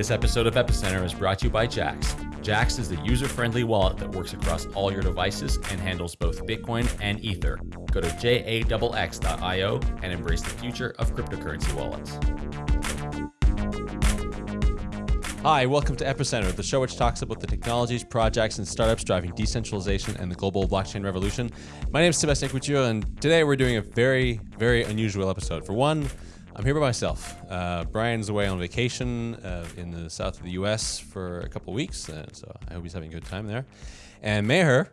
This episode of Epicenter is brought to you by Jaxx. Jaxx is the user friendly wallet that works across all your devices and handles both Bitcoin and Ether. Go to jaxx.io and embrace the future of cryptocurrency wallets. Hi, welcome to Epicenter, the show which talks about the technologies, projects, and startups driving decentralization and the global blockchain revolution. My name is Sebastian Couture, and today we're doing a very, very unusual episode. For one, I'm here by myself. Uh, Brian's away on vacation uh, in the south of the U.S. for a couple weeks, uh, so I hope he's having a good time there. And Meher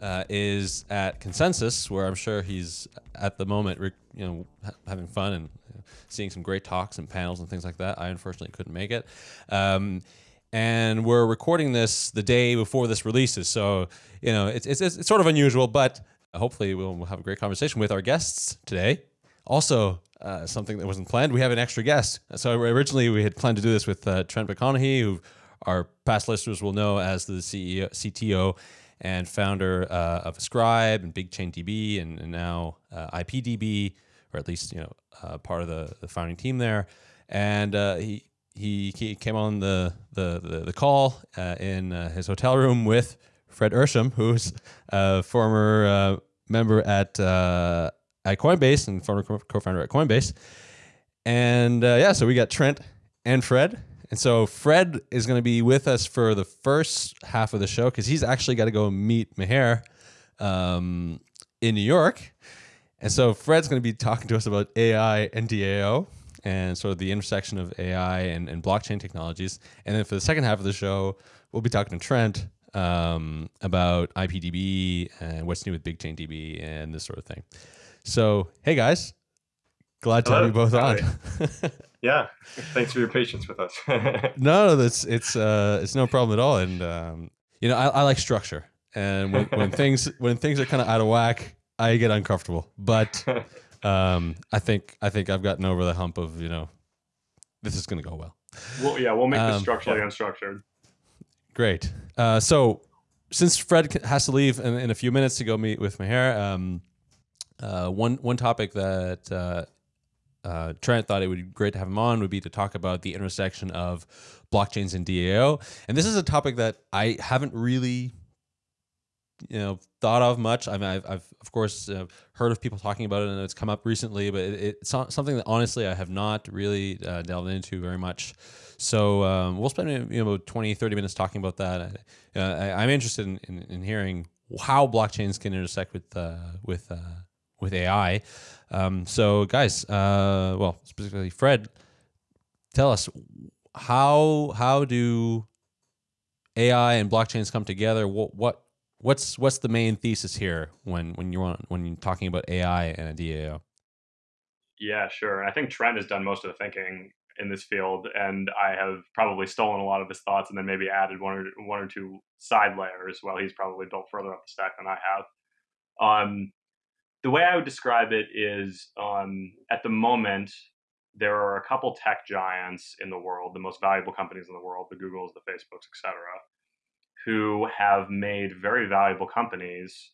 uh, is at Consensus, where I'm sure he's at the moment, you know, ha- having fun and seeing some great talks and panels and things like that. I unfortunately couldn't make it. Um, and we're recording this the day before this releases. So, you know, it's, it's, it's sort of unusual, but hopefully we'll have a great conversation with our guests today. Also, uh, something that wasn't planned, we have an extra guest. So originally we had planned to do this with uh, Trent McConaghy, who our past listeners will know as the CEO, CTO and founder uh, of Scribe and BigchainDB and, and now uh, IPDB, or at least you know uh, part of the, the founding team there. And uh, he, he he came on the the the, the call in his hotel room with Fred Ehrsam, who's a former member at at Coinbase and former co-founder at Coinbase. And yeah, so we got Trent and Fred. And so Fred is going to be with us for the first half of the show because he's actually got to go meet Meher um, in New York. And so Fred's going to be talking to us about AI and DAO and sort of the intersection of AI and, and blockchain technologies. And then for the second half of the show, we'll be talking to Trent um, about IPDB and what's new with BigchainDB and this sort of thing. So, hey guys, glad to Hello. have you both on. yeah, thanks for your patience with us. no, that's it's uh, it's no problem at all. And um, you know, I, I like structure, and when, when things when things are kind of out of whack, I get uncomfortable. But um, I think I think I've gotten over the hump of you know this is going to go well. Well, yeah, we'll make um, this structurally yeah. unstructured. Great. Uh, so since Fred has to leave in, in, a few minutes to go meet with Meher, um, uh, one one topic that uh, uh, Trent thought it would be great to have him on would be to talk about the intersection of blockchains and DAO. And this is a topic that I haven't really you know thought of much. I mean, I've, I've of course uh, heard of people talking about it, and it's come up recently, but it, it's something that honestly I have not really uh, delved into very much. So um, we'll spend you know about 20, 30 minutes talking about that. Uh, I, am interested in, in, in, hearing how blockchains can intersect with uh, with uh, with AI. Um, so guys, uh, well specifically Fred, tell us how how do AI and blockchains come together? What what what's what's the main thesis here when when you're when you're talking about AI and a DAO? Yeah, sure. I think Trent has done most of the thinking in this field, and I have probably stolen a lot of his thoughts, and then maybe added one or one or two side layers. While he's probably built further up the stack than I have. Um, the way I would describe it is, um, at the moment, there are a couple tech giants in the world, the most valuable companies in the world, the Googles, the Facebooks, etc who have made very valuable companies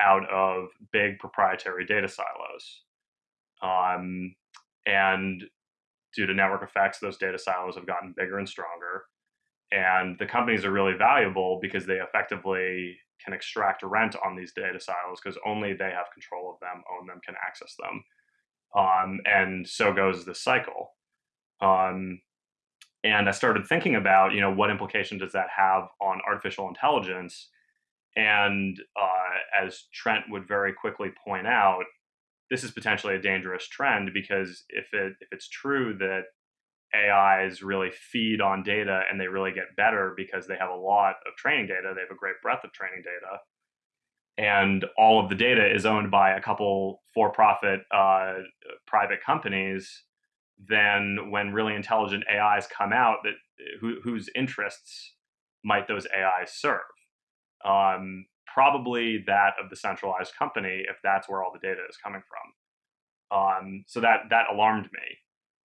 out of big proprietary data silos. Um, and due to network effects, those data silos have gotten bigger and stronger. And the companies are really valuable because they effectively can extract rent on these data silos because only they have control of them, own them, can access them. Um, and so goes this cycle. Um, and I started thinking about, you know, what implication does that have on artificial intelligence? And uh, as Trent would very quickly point out, this is potentially a dangerous trend because if it if it's true that AIs really feed on data and they really get better because they have a lot of training data, they have a great breadth of training data, and all of the data is owned by a couple for-profit uh, private companies than when really intelligent AIs come out that who, whose interests might those AIs serve? Um, probably that of the centralized company, if that's where all the data is coming from. Um, so that that alarmed me,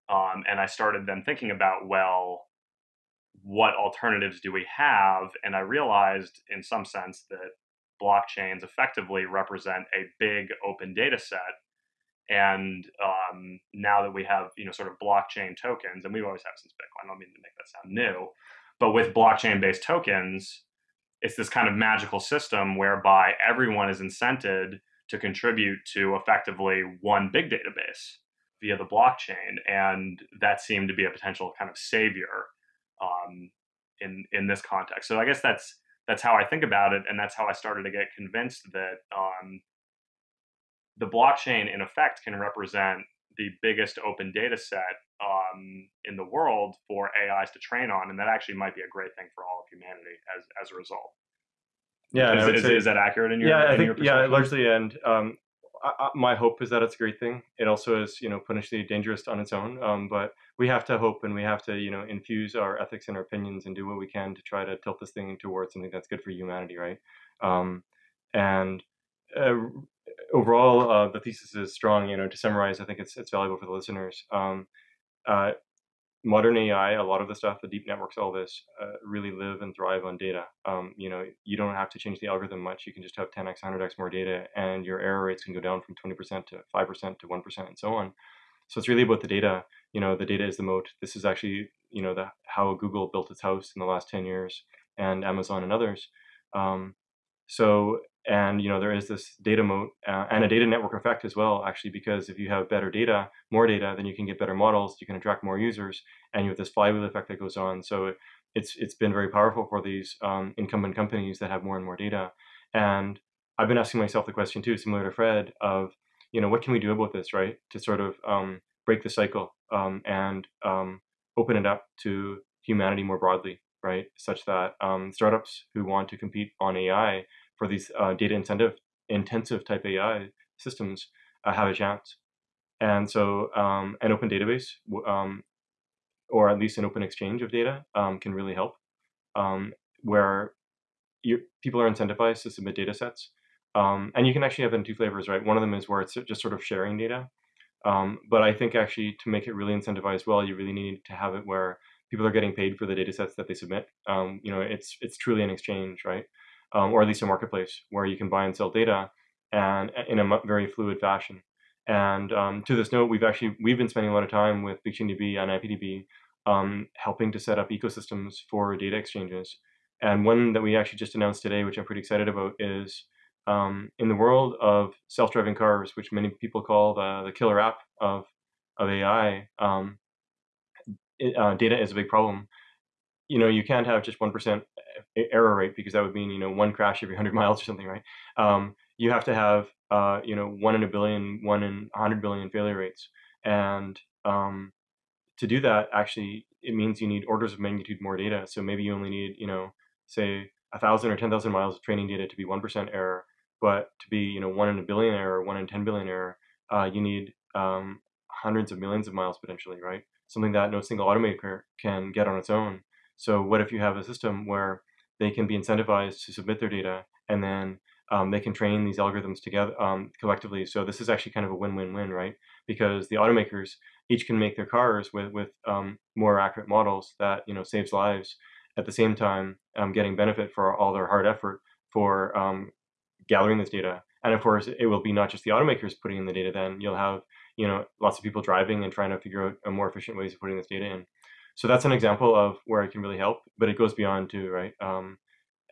um, and I started then thinking about well, what alternatives do we have? And I realized, in some sense, that blockchains effectively represent a big open data set And um, now that we have, you know, sort of blockchain tokens, and we've always had since Bitcoin, I don't mean to make that sound new, but with blockchain-based tokens, it's this kind of magical system whereby everyone is incented to contribute to effectively one big database via the blockchain, and that seemed to be a potential kind of savior um, in in this context. So I guess that's that's how I think about it, and that's how I started to get convinced that um, the blockchain, in effect, can represent the biggest open data set um, in the world for AIs to train on, and that actually might be a great thing for all of humanity as as a result. Yeah, is, is, say, is that accurate in your? Yeah, I think yeah, largely. And um, I, my hope is that it's a great thing. It also is, you know, potentially dangerous on its own. Um, but we have to hope and we have to, you know, infuse our ethics and our opinions and do what we can to try to tilt this thing towards something that's good for humanity, right? Um, and uh, overall, uh, the thesis is strong. You know, to summarize, I think it's it's valuable for the listeners. Um, uh, modern AI, a lot of the stuff, the deep networks, all this, uh, really live and thrive on data. Um, you know, you don't have to change the algorithm much. You can just have 10x, 100x more data, and your error rates can go down from 20% to 5% to 1%, and so on. So it's really about the data. You know, the data is the moat. This is actually, you know, the how Google built its house in the last 10 years, and Amazon and others. Um, so and you know there is this data moat uh, and a data network effect as well actually because if you have better data more data then you can get better models you can attract more users and you have this flywheel effect that goes on. So it's it's been very powerful for these um, incumbent companies that have more and more data. And i've been asking myself the question too similar to fred of you know what can we do about this right? To sort of um, break the cycle um, and um, open it up to humanity more broadly right? Such that um, startups who want to compete on ai for these uh, data intensive intensive type AI systems uh, have a chance. And so um, an open database, um, or at least an open exchange of data, um, can really help. Um, where you, people are incentivized to submit data sets, um, and you can actually have them in two flavors, right? One of them is where it's just sort of sharing data. Um, but I think actually to make it really incentivized well, you really need to have it where people are getting paid for the data sets that they submit. you know, it's it's truly an exchange, right? Um, or at least a marketplace where you can buy and sell data and in a very fluid fashion. And um, to this note, we've actually we've been spending a lot of time with BigchainDB and IPDB um, helping to set up ecosystems for data exchanges. And one that we actually just announced today, which I'm pretty excited about, is um, in the world of self-driving cars, which many people call the, the killer app of, of AI, um, it, uh, data is a big problem. You know, you can't have just 1% error rate because that would mean you know one crash every 100 miles or something right? Um, you have to have uh, you know one in a billion one in 100 billion failure rates. And um, to do that actually it means you need orders of magnitude more data. So maybe you only need you know say a thousand or 10,000 miles of training data to be 1% error. But to be you know one in a billion error one in 10 billion error uh, you need um, hundreds of millions of miles potentially right? Something that no single automaker can get on its own so what if you have a system where they can be incentivized to submit their data and then um, they can train these algorithms together um, collectively. So this is actually kind of a win-win-win, right? Because the automakers each can make their cars with with um, more accurate models that you know saves lives. At the same time, um, getting benefit for all their hard effort for um, gathering this data. And of course, it will be not just the automakers putting in the data. Then you'll have you know lots of people driving and trying to figure out a more efficient ways of putting this data in so that's an example of where it can really help, but it goes beyond too, right? Um,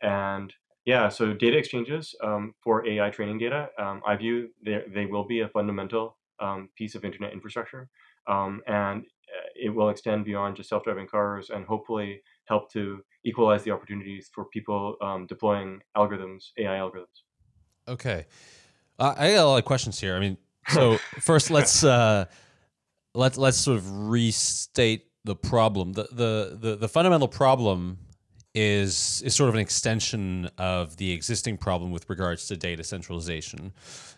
and yeah, so data exchanges um, for AI training data, um, I view they, they will be a fundamental um, piece of internet infrastructure, um, and uh, it will extend beyond just self-driving cars and hopefully help to equalize the opportunities for people um, deploying algorithms, AI algorithms. Okay, uh, I got a lot of questions here. I mean, so first let's uh, let's let's sort of restate the problem. The, the the the fundamental problem is is sort of an extension of the existing problem with regards to data centralization.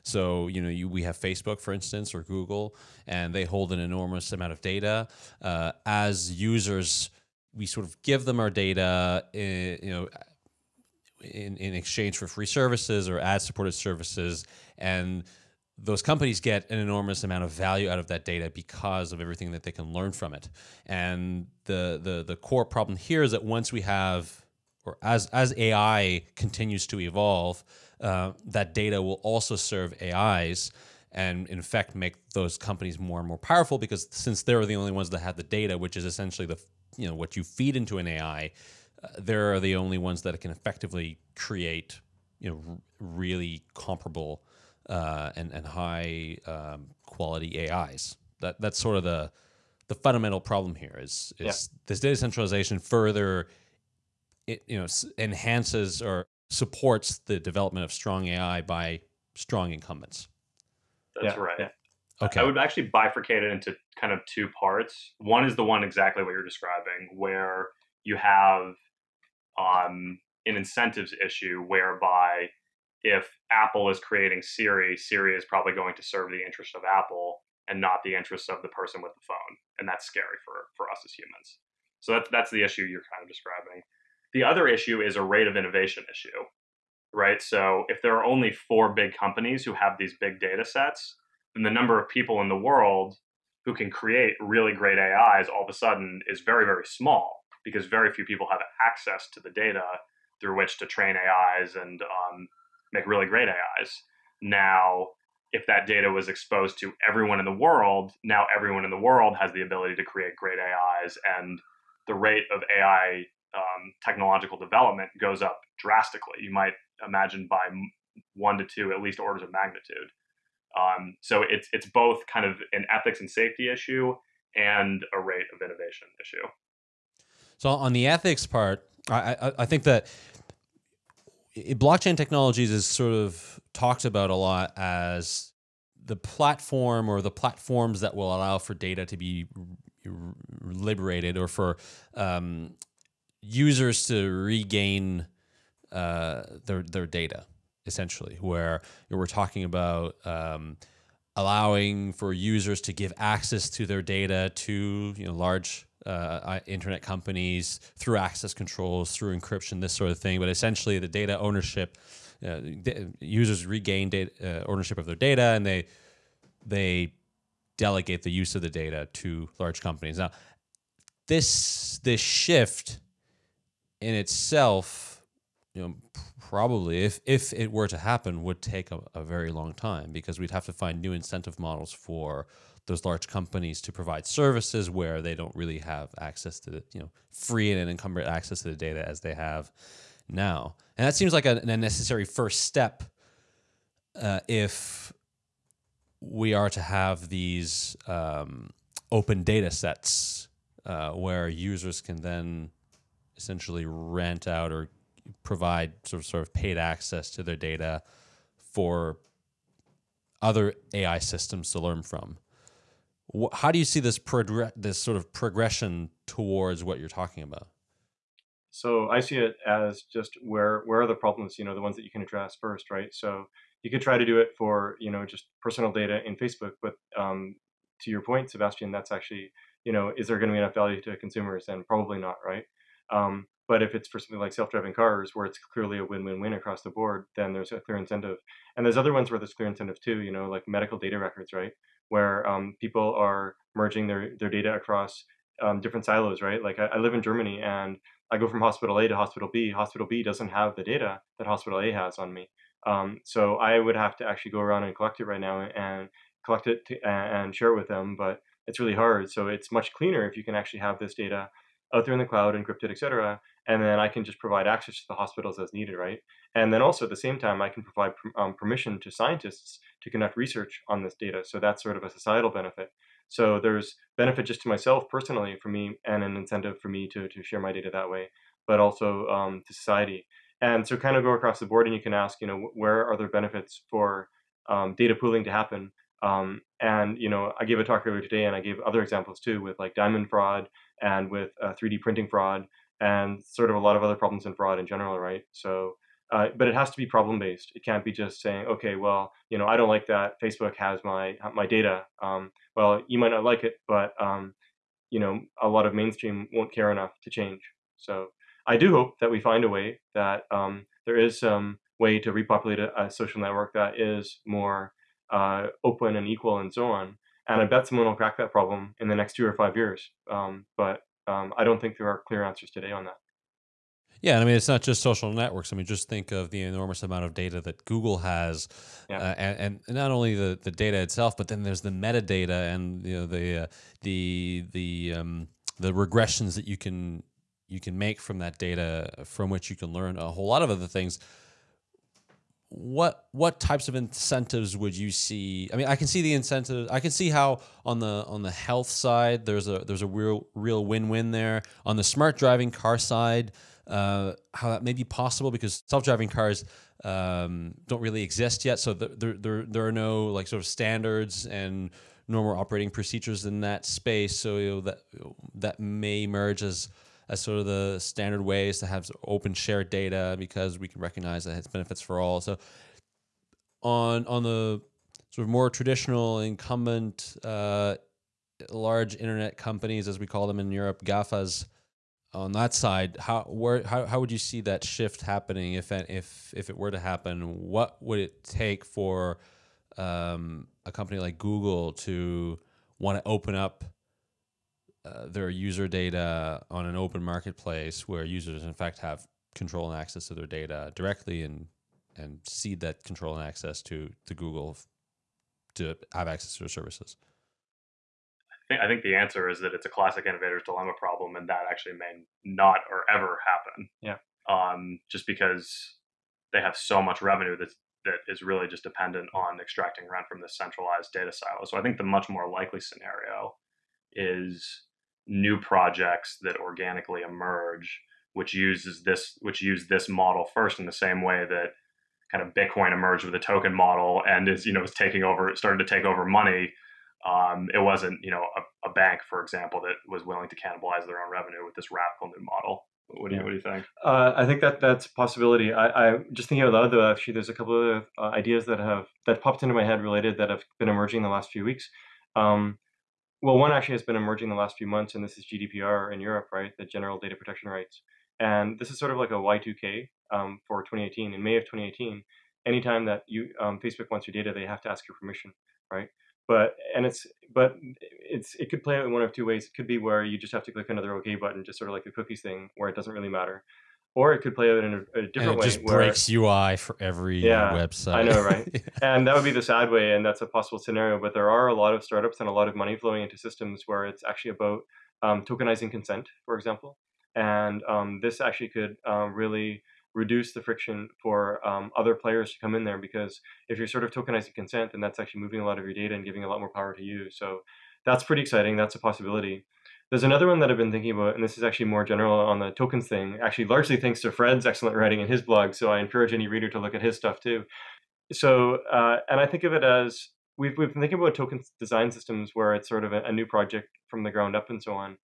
So you know, you, we have Facebook, for instance, or Google, and they hold an enormous amount of data. Uh, as users, we sort of give them our data, in, eh, you know, in in exchange for free services or ad supported services, and those companies get an enormous amount of value out of that data because of everything that they can learn from it. And the the the core problem here is that once we have or as as AI continues to evolve, uh, that data will also serve AIs. and in fact make those companies more and more powerful because since they're the only ones that have the data, which is essentially the you know what you feed into an AI, uh, they're the only ones that can effectively create you know really comparable uh, and and high um, quality AIs. That that's sort of the the fundamental problem here is is yeah. this data centralization further it you know enhances or supports the development of strong AI by strong incumbents. That's yeah, right. Yeah. Okay. I would actually bifurcate it into kind of two parts. One is the one exactly what you're describing, where you have um, an incentives issue whereby if Apple is creating Siri, Siri is probably going to serve the interest of Apple and not the interests of the person with the phone, and that's scary for for us as humans. So that's that's the issue you're kind of describing. The other issue is a rate of innovation issue, right? So if there are only four big companies who have these big data sets, then the number of people in the world who can create really great AIs all of a sudden is very, very small because very few people have access to the data through which to train AIs and um, make really great AIs. Now, if that data was exposed to everyone in the world, now everyone in the world has the ability to create great AIs, and the rate of AI um, technological development goes up drastically. You might imagine by one to two, at least orders of magnitude. Um, so it's it's both kind of an ethics and safety issue and a rate of innovation issue. So on the ethics part, I, I, I think that blockchain technologies is sort of talked about a lot as the platform or the platforms that will allow for data to be liberated or for um, users to regain uh, their their data essentially where we're talking about um, allowing for users to give access to their data to you know large uh, internet companies through access controls, through encryption, this sort of thing. But essentially, the data ownership, uh, users regain data, uh, ownership of their data, and they they delegate the use of the data to large companies. Now, this this shift in itself, you know, probably if if it were to happen, would take a, a very long time because we'd have to find new incentive models for those large companies to provide services where they don't really have access to the, you know, free and unencumbered access to the data as they have now. And that seems like a, a necessary first step uh, if we are to have these um, open data sets uh, where users can then essentially rent out or provide sort of, sort of paid access to their data for other AI systems to learn from how do you see this progress, this sort of progression towards what you're talking about? So I see it as just where where are the problems, you know, the ones that you can address first, right? So you could try to do it for, you know, just personal data in Facebook, but um, to your point, Sebastian, that's actually, you know, is there going to be enough value to consumers? And probably not, right? Um, but if it's for something like self-driving cars, where it's clearly a win-win-win across the board, then there's a clear incentive. And there's other ones where there's clear incentive too, you know, like medical data records, right? Where um, people are merging their, their data across um, different silos, right? Like I, I, live in Germany and I go from hospital A to hospital B. Hospital B doesn't have the data that hospital A has on me. Um, so I would have to actually go around and collect it right now and collect it to, and share it with them, but it's really hard. So it's much cleaner if you can actually have this data out there in the cloud, encrypted, et cetera, and then I can just provide access to the hospitals as needed, right? And then also at the same time, I can provide um, permission to scientists to conduct research on this data. So that's sort of a societal benefit. So there's benefit just to myself personally for me and an incentive for me to, to share my data that way, but also um, to society. And so kind of go across the board and you can ask, you know, where are there benefits for um, data pooling to happen? Um, and, you know, I gave a talk earlier today and I gave other examples too with like diamond fraud and with uh, 3D printing fraud and sort of a lot of other problems in fraud in general, right? So, uh, but it has to be problem based. It can't be just saying, okay, well, you know, I don't like that Facebook has my my data. Um, well, you might not like it, but um, you know, a lot of mainstream won't care enough to change. So, I do hope that we find a way that um, there is some way to repopulate a, a social network that is more uh, open and equal and so on. And I bet someone will crack that problem in the next two or five years. Um, but um, I don't think there are clear answers today on that. Yeah, I mean, it's not just social networks. I mean, just think of the enormous amount of data that Google has, Yeah. uh, and, and not only the, the data itself, but then there's the metadata and you know the uh, the the um, the regressions that you can you can make from that data, from which you can learn a whole lot of other things. What what types of incentives would you see? I mean, I can see the incentives. I can see how on the on the health side, there's a there's a real real win win there. On the smart driving car side, uh, how that may be possible because self-driving cars um, don't really exist yet. So there, there, there are no like sort of standards and normal operating procedures in that space. So you know, that that may emerge as as sort of the standard ways to have open shared data because we can recognize that it's benefits for all. So on on the sort of more traditional incumbent uh, large internet companies, as we call them in Europe, GAFAs, on that side, how where how, how would you see that shift happening if if if it were to happen? What would it take for um, a company like Google to want to open up uh, their user data on an open marketplace where users in fact have control and access to their data directly and and cede that control and access to to Google to have access to their services? I think the answer is that it's a classic innovator's dilemma problem, and that actually may not or ever happen. Yeah. Um, just because they have so much revenue that that is really just dependent on extracting rent from this centralized data silo. So I think the much more likely scenario is new projects that organically emerge, which uses this which use this model first in the same way that kind of Bitcoin emerged with a token model and is you know is taking over started to take over money um, it wasn't, you know, a, a, bank, for example, that was willing to cannibalize their own revenue with this radical new model. What do you, what do you think? Uh, I think that that's a possibility. I, I just thinking out loud though. Actually, there's a couple of uh, ideas that have that popped into my head related that have been emerging the last few weeks. Um, well, one actually has been emerging the last few months, and this is GDPR in Europe, right? The General Data Protection Rights, and this is sort of like a Y2K um, for 2018. In May of 2018, anytime that you um, Facebook wants your data, they have to ask your permission, right? but and it's but it's it could play out in one of two ways. It could be where you just have to click another OK button, just sort of like the cookies thing, where it doesn't really matter, or it could play out in a, a different and it way. just where, breaks UI for every Yeah, website. I know, right? and that would be the sad way, and that's a possible scenario. But there are a lot of startups and a lot of money flowing into systems where it's actually about um, tokenizing consent, for example, and um, this actually could um, really reduce the friction for um, other players to come in there because if you're sort of tokenizing consent, then that's actually moving a lot of your data and giving a lot more power to you. So that's pretty exciting. That's a possibility. There's another one that I've been thinking about, and this is actually more general on the tokens thing, actually largely thanks to Fred's excellent writing in his blog. So I encourage any reader to look at his stuff too. So, uh, and I think of it as we've, we've been thinking about token design systems where it's sort of a, a new project from the ground up and so on.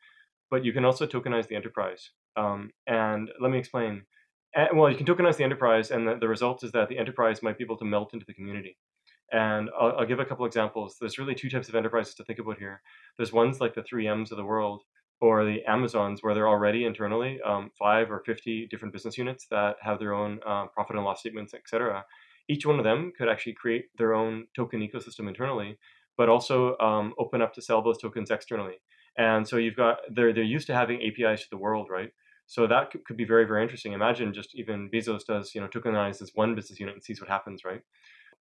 But you can also tokenize the enterprise. Um, and let me explain and, well, you can tokenize the enterprise, and the, the result is that the enterprise might be able to melt into the community. And I'll, I'll, give a couple examples. There's really two types of enterprises to think about here. There's ones like the 3Ms of the world or the Amazons, where they're already internally um, five or 50 different business units that have their own uh, profit and loss statements, et cetera. Each one of them could actually create their own token ecosystem internally, but also um, open up to sell those tokens externally. And so you've got, they're, they're used to having APIs to the world, right? So that could be very, very interesting. Imagine just even Bezos does, you know, tokenize this one business unit and sees what happens, right?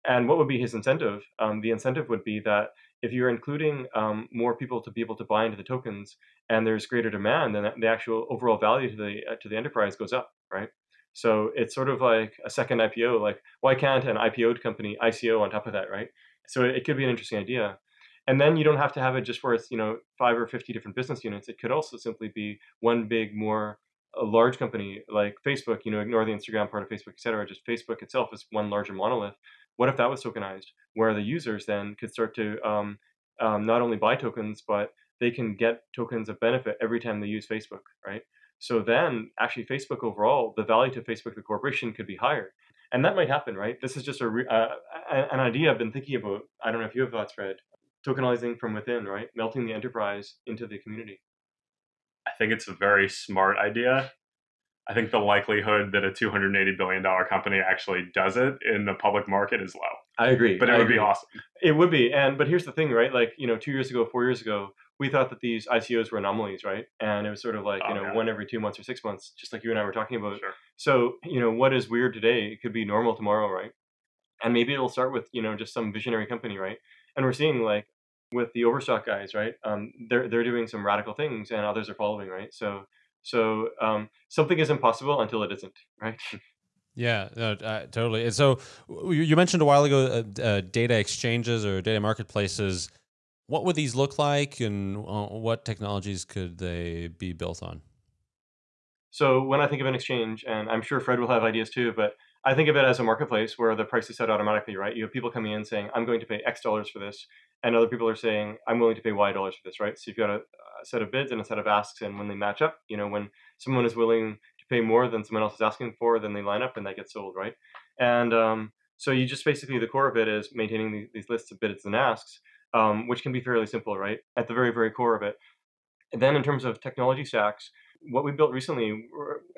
And what would be his incentive? Um, the incentive would be that if you're including um, more people to be able to buy into the tokens and there's greater demand, then the actual overall value to the uh, to the enterprise goes up, right? So it's sort of like a second IPO. Like, why can't an IPO'd company ICO on top of that, right? So it could be an interesting idea. And then you don't have to have it just where it's you know five or fifty different business units. It could also simply be one big, more a large company like Facebook, you know, ignore the Instagram part of Facebook, et cetera, just Facebook itself is one larger monolith. What if that was tokenized, where the users then could start to um, um, not only buy tokens, but they can get tokens of benefit every time they use Facebook, right? So then, actually, Facebook overall, the value to Facebook, the corporation, could be higher, and that might happen, right? This is just a uh, an idea I've been thinking about. I don't know if you have thoughts, Fred. Tokenizing from within, right? Melting the enterprise into the community. I think it's a very smart idea. I think the likelihood that a $280 billion company actually does it in the public market is low. I agree. But it I would agree. be awesome. It would be. And but here's the thing, right? Like, you know, two years ago, four years ago, we thought that these ICOs were anomalies, right? And it was sort of like you know Okay. one every two months or six months, just like you and I were talking about. Sure. So you know what is weird today it could be normal tomorrow, right? And maybe it'll start with you know just some visionary company, right? And we're seeing like with the Overstock guys, right? Um, they're they're doing some radical things, and others are following, right? So so um, something is impossible until it isn't, right? Yeah, no, uh, totally. And so you mentioned a while ago uh, uh, data exchanges or data marketplaces. What would these look like, and uh, what technologies could they be built on? So when I think of an exchange, and I'm sure Fred will have ideas too, but I think of it as a marketplace where the price is set automatically, right? You have people coming in saying, I'm going to pay X dollars for this, and other people are saying, I'm willing to pay Y dollars for this, right? So you've got a, a set of bids and a set of asks, and when they match up, you know, when someone is willing to pay more than someone else is asking for, then they line up and that gets sold, right? And um, so you just basically, the core of it is maintaining these, these lists of bids and asks, um, which can be fairly simple, right? At the very, very core of it. And then in terms of technology stacks, what we built recently,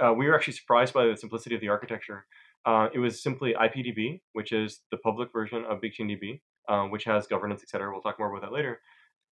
uh, we were actually surprised by the simplicity of the architecture. Uh, it was simply IPDB, which is the public version of BigchainDB, uh, which has governance, et cetera. We'll talk more about that later.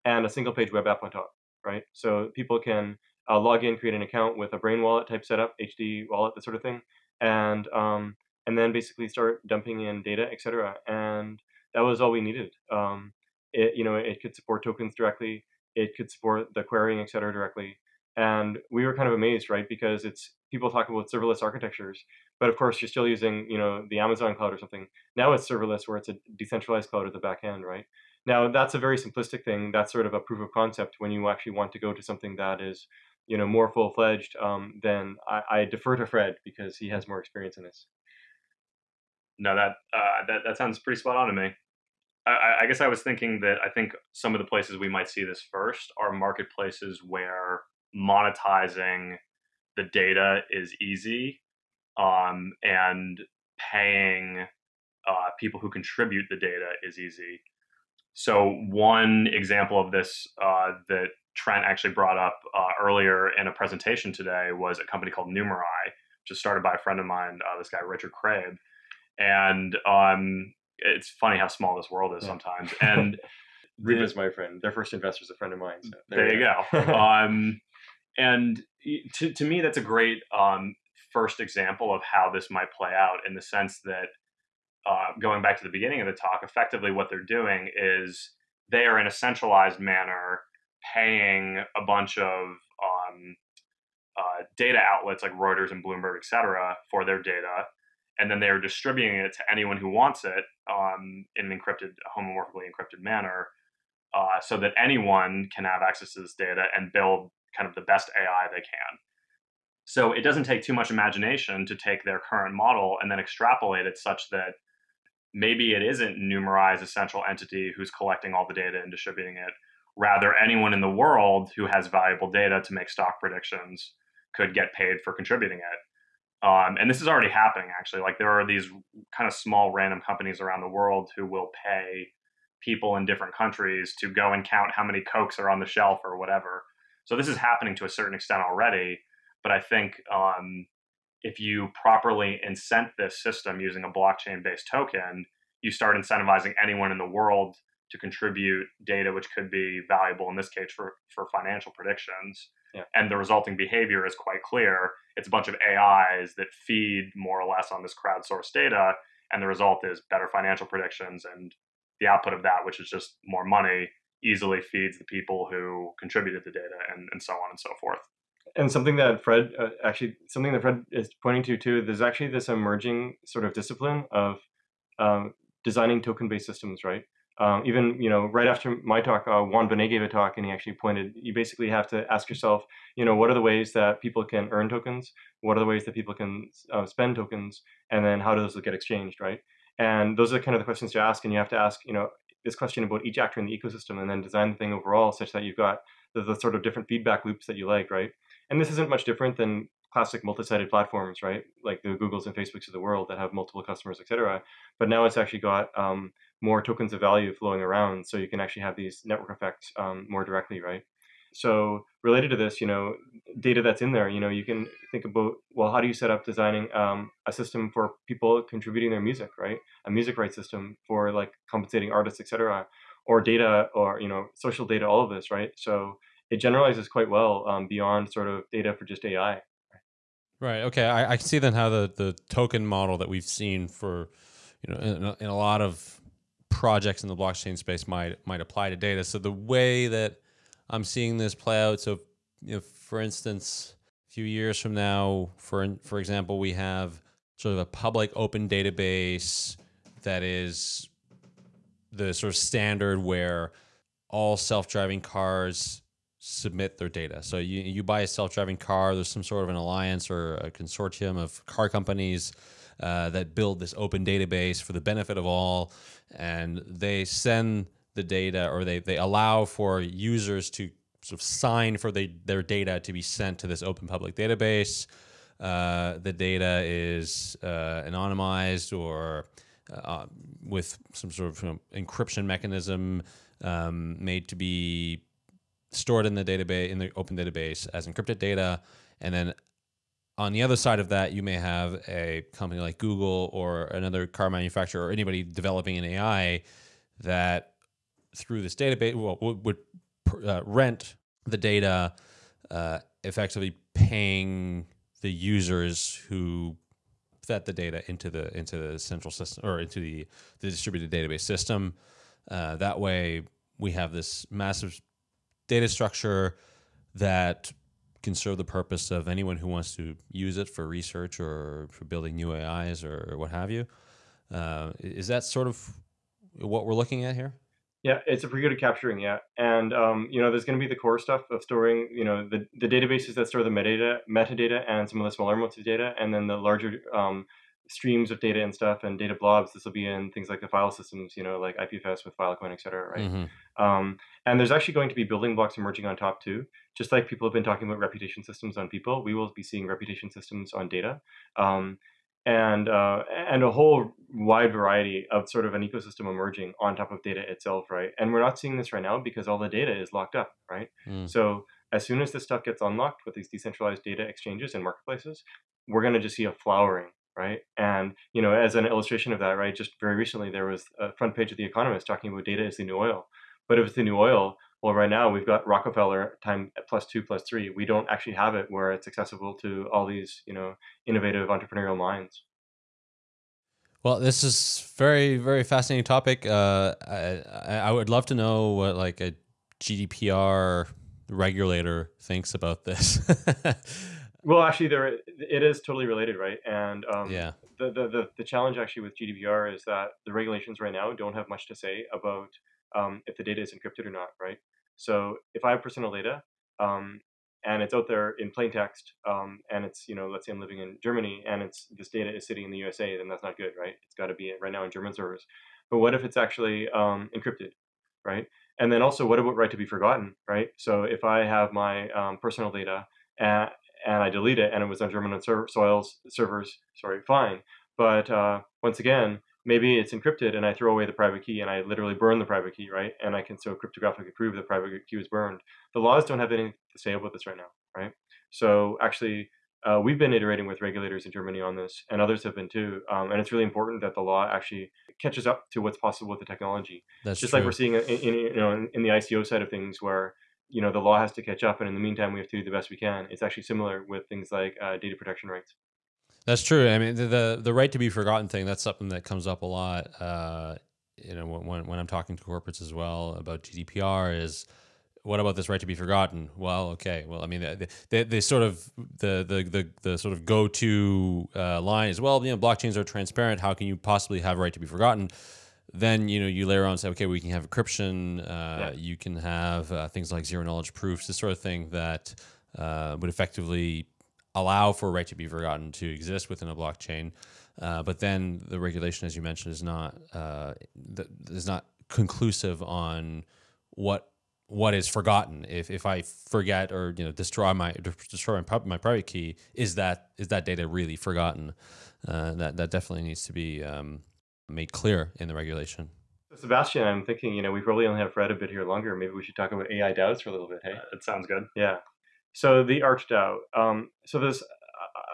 And a single page web app on top, right? So people can uh, log in, create an account with a Brain wallet type setup, HD wallet, that sort of thing, and um, and then basically start dumping in data, et cetera. And that was all we needed. Um, it, you know, it could support tokens directly. It could support the querying, et cetera, directly. And we were kind of amazed, right? Because it's people talk about serverless architectures, but of course you're still using, you know, the Amazon cloud or something. Now it's serverless, where it's a decentralized cloud at the back end, right? Now that's a very simplistic thing. That's sort of a proof of concept. When you actually want to go to something that is, you know, more full fledged, um, then I, I defer to Fred because he has more experience in this. No, that uh, that that sounds pretty spot on to me. I, I guess I was thinking that I think some of the places we might see this first are marketplaces where monetizing the data is easy, um, and paying uh, people who contribute the data is easy. So one example of this uh, that Trent actually brought up uh, earlier in a presentation today was a company called Numerai, which is started by a friend of mine, uh, this guy Richard Craib, and um, it's funny how small this world is sometimes. And Reba's my friend. Their first investor is a friend of mine. So there you go. um, and to, to me, that's a great um, first example of how this might play out in the sense that, uh, going back to the beginning of the talk, effectively what they're doing is they are in a centralized manner paying a bunch of um, uh, data outlets like Reuters and Bloomberg, et cetera, for their data. And then they are distributing it to anyone who wants it um, in an encrypted, homomorphically encrypted manner uh, so that anyone can have access to this data and build kind of the best AI they can. So it doesn't take too much imagination to take their current model and then extrapolate it such that maybe it isn't Numerai as a central entity who's collecting all the data and distributing it. Rather, anyone in the world who has valuable data to make stock predictions could get paid for contributing it. Um, and this is already happening, actually. Like there are these kind of small random companies around the world who will pay people in different countries to go and count how many cokes are on the shelf or whatever. So this is happening to a certain extent already. But I think um, if you properly incent this system using a blockchain-based token, you start incentivizing anyone in the world to contribute data which could be valuable in this case for, for financial predictions. Yeah. And the resulting behavior is quite clear. It's a bunch of AIs that feed more or less on this crowdsourced data, and the result is better financial predictions and the output of that, which is just more money, easily feeds the people who contributed the data and, and so on and so forth. and something that Fred uh, actually something that Fred is pointing to too. There's actually this emerging sort of discipline of um, designing token-based systems, right? Um, even you know, right after my talk, uh, Juan Benet gave a talk, and he actually pointed. You basically have to ask yourself, you know, what are the ways that people can earn tokens? What are the ways that people can uh, spend tokens? And then how do those get exchanged, right? And those are kind of the questions to ask. And you have to ask, you know, this question about each actor in the ecosystem, and then design the thing overall such that you've got the, the sort of different feedback loops that you like, right? And this isn't much different than classic multi-sided platforms, right? Like the Googles and Facebooks of the world that have multiple customers, et cetera. But now it's actually got um, more tokens of value flowing around, so you can actually have these network effects um, more directly, right? So related to this, you know, data that's in there, you know, you can think about, well, how do you set up designing um, a system for people contributing their music, right? A music rights system for like compensating artists, et cetera. or data or you know social data, all of this, right? So it generalizes quite well um, beyond sort of data for just AI. Right. Okay. I, I can see then how the the token model that we've seen for you know in in a lot of projects in the blockchain space might might apply to data. So the way that I'm seeing this play out, so for instance, a few years from now, for for example, we have sort of a public open database that is the sort of standard where all self-driving cars submit their data. So you, you buy a self-driving car, there's some sort of an alliance or a consortium of car companies uh, that build this open database for the benefit of all, and they send the data or they, they allow for users to sort of sign for the, their data to be sent to this open public database. Uh, the data is uh, anonymized or uh, with some sort of you know, encryption mechanism um, made to be stored in the database in the open database as encrypted data, and then on the other side of that, you may have a company like Google or another car manufacturer or anybody developing an AI that through this database well, would, uh, rent the data, uh, effectively paying the users who fed the data into the into the central system or into the the distributed database system. Uh, that way, we have this massive data structure that can serve the purpose of anyone who wants to use it for research or for building new AIs or what have you. Uh, is that sort of what we're looking at here? Yeah, it's a pretty good at capturing, yeah. And um, you know, there's going to be the core stuff of storing, you know, the, the databases that store the metadata, metadata, and some of the smaller amounts of data, and then the larger um, streams of data and stuff and data blobs. This will be in things like the file systems, you know, like IPFS with Filecoin, et cetera, right? Mm-hmm. Um, and there's actually going to be building blocks emerging on top too. Just like people have been talking about reputation systems on people, we will be seeing reputation systems on data. Um, and uh, and a whole wide variety of sort of an ecosystem emerging on top of data itself, right? And we're not seeing this right now because all the data is locked up, right? Mm. So as soon as this stuff gets unlocked with these decentralized data exchanges and marketplaces, we're going to just see a flowering, right? And you know, as an illustration of that, right? Just very recently, there was a front page of The Economist talking about data is the new oil. But if it's the new oil, well, right now we've got Rockefeller time plus two plus three. We don't actually have it where it's accessible to all these, you know, innovative entrepreneurial minds. Well, this is very, very fascinating topic. Uh, I, I would love to know what like a GDPR regulator thinks about this. well, actually, there it is totally related, right? And um, yeah, the, the the the challenge actually with GDPR is that the regulations right now don't have much to say about um, if the data is encrypted or not, right? So if I have personal data um, and it's out there in plain text, um, and it's you know let's say I'm living in Germany and it's this data is sitting in the USA, then that's not good, right? It's got to be right now in German servers. But what if it's actually um, encrypted, right? And then also, what about right to be forgotten, right? So if I have my um, personal data and, and I delete it and it was on German soils servers, sorry, fine. But uh, once again, maybe it's encrypted and I throw away the private key and I literally burn the private key, right? And I can so cryptographically prove the private key was burned. The laws don't have anything to say about this right now, right? So actually, uh, we've been iterating with regulators in Germany on this, and others have been too. Um, and it's really important that the law actually catches up to what's possible with the technology. That's just true. like we're seeing in, in you know in, in the ICO side of things, where you know the law has to catch up, and in the meantime, we have to do the best we can. It's actually similar with things like uh, data protection rights. That's true. I mean, the, the, the right to be forgotten thing. That's something that comes up a lot. Uh, you know, when when I'm talking to corporates as well about GDPR, is what about this right to be forgotten? Well, okay. Well, I mean, they, they, they sort of the the the, the sort of go to uh, line is well, you know, blockchains are transparent. How can you possibly have a right to be forgotten? Then you know you layer on and say, okay, we can have encryption. Uh, yeah. You can have uh, things like zero knowledge proofs, this sort of thing that uh, would effectively allow for a right to be forgotten to exist within a blockchain. Uh, but then the regulation, as you mentioned, is not uh, is not conclusive on what what is forgotten. If if I forget or you know destroy my destroy my, my private key, is that is that data really forgotten? Uh, that that definitely needs to be um, made clear in the regulation. Sebastian, I'm thinking, you know, we probably only have Fred a bit here longer. Maybe we should talk about AI DAOs for a little bit. Hey, it sounds good. Yeah. So the ArtDAO. Um, so there's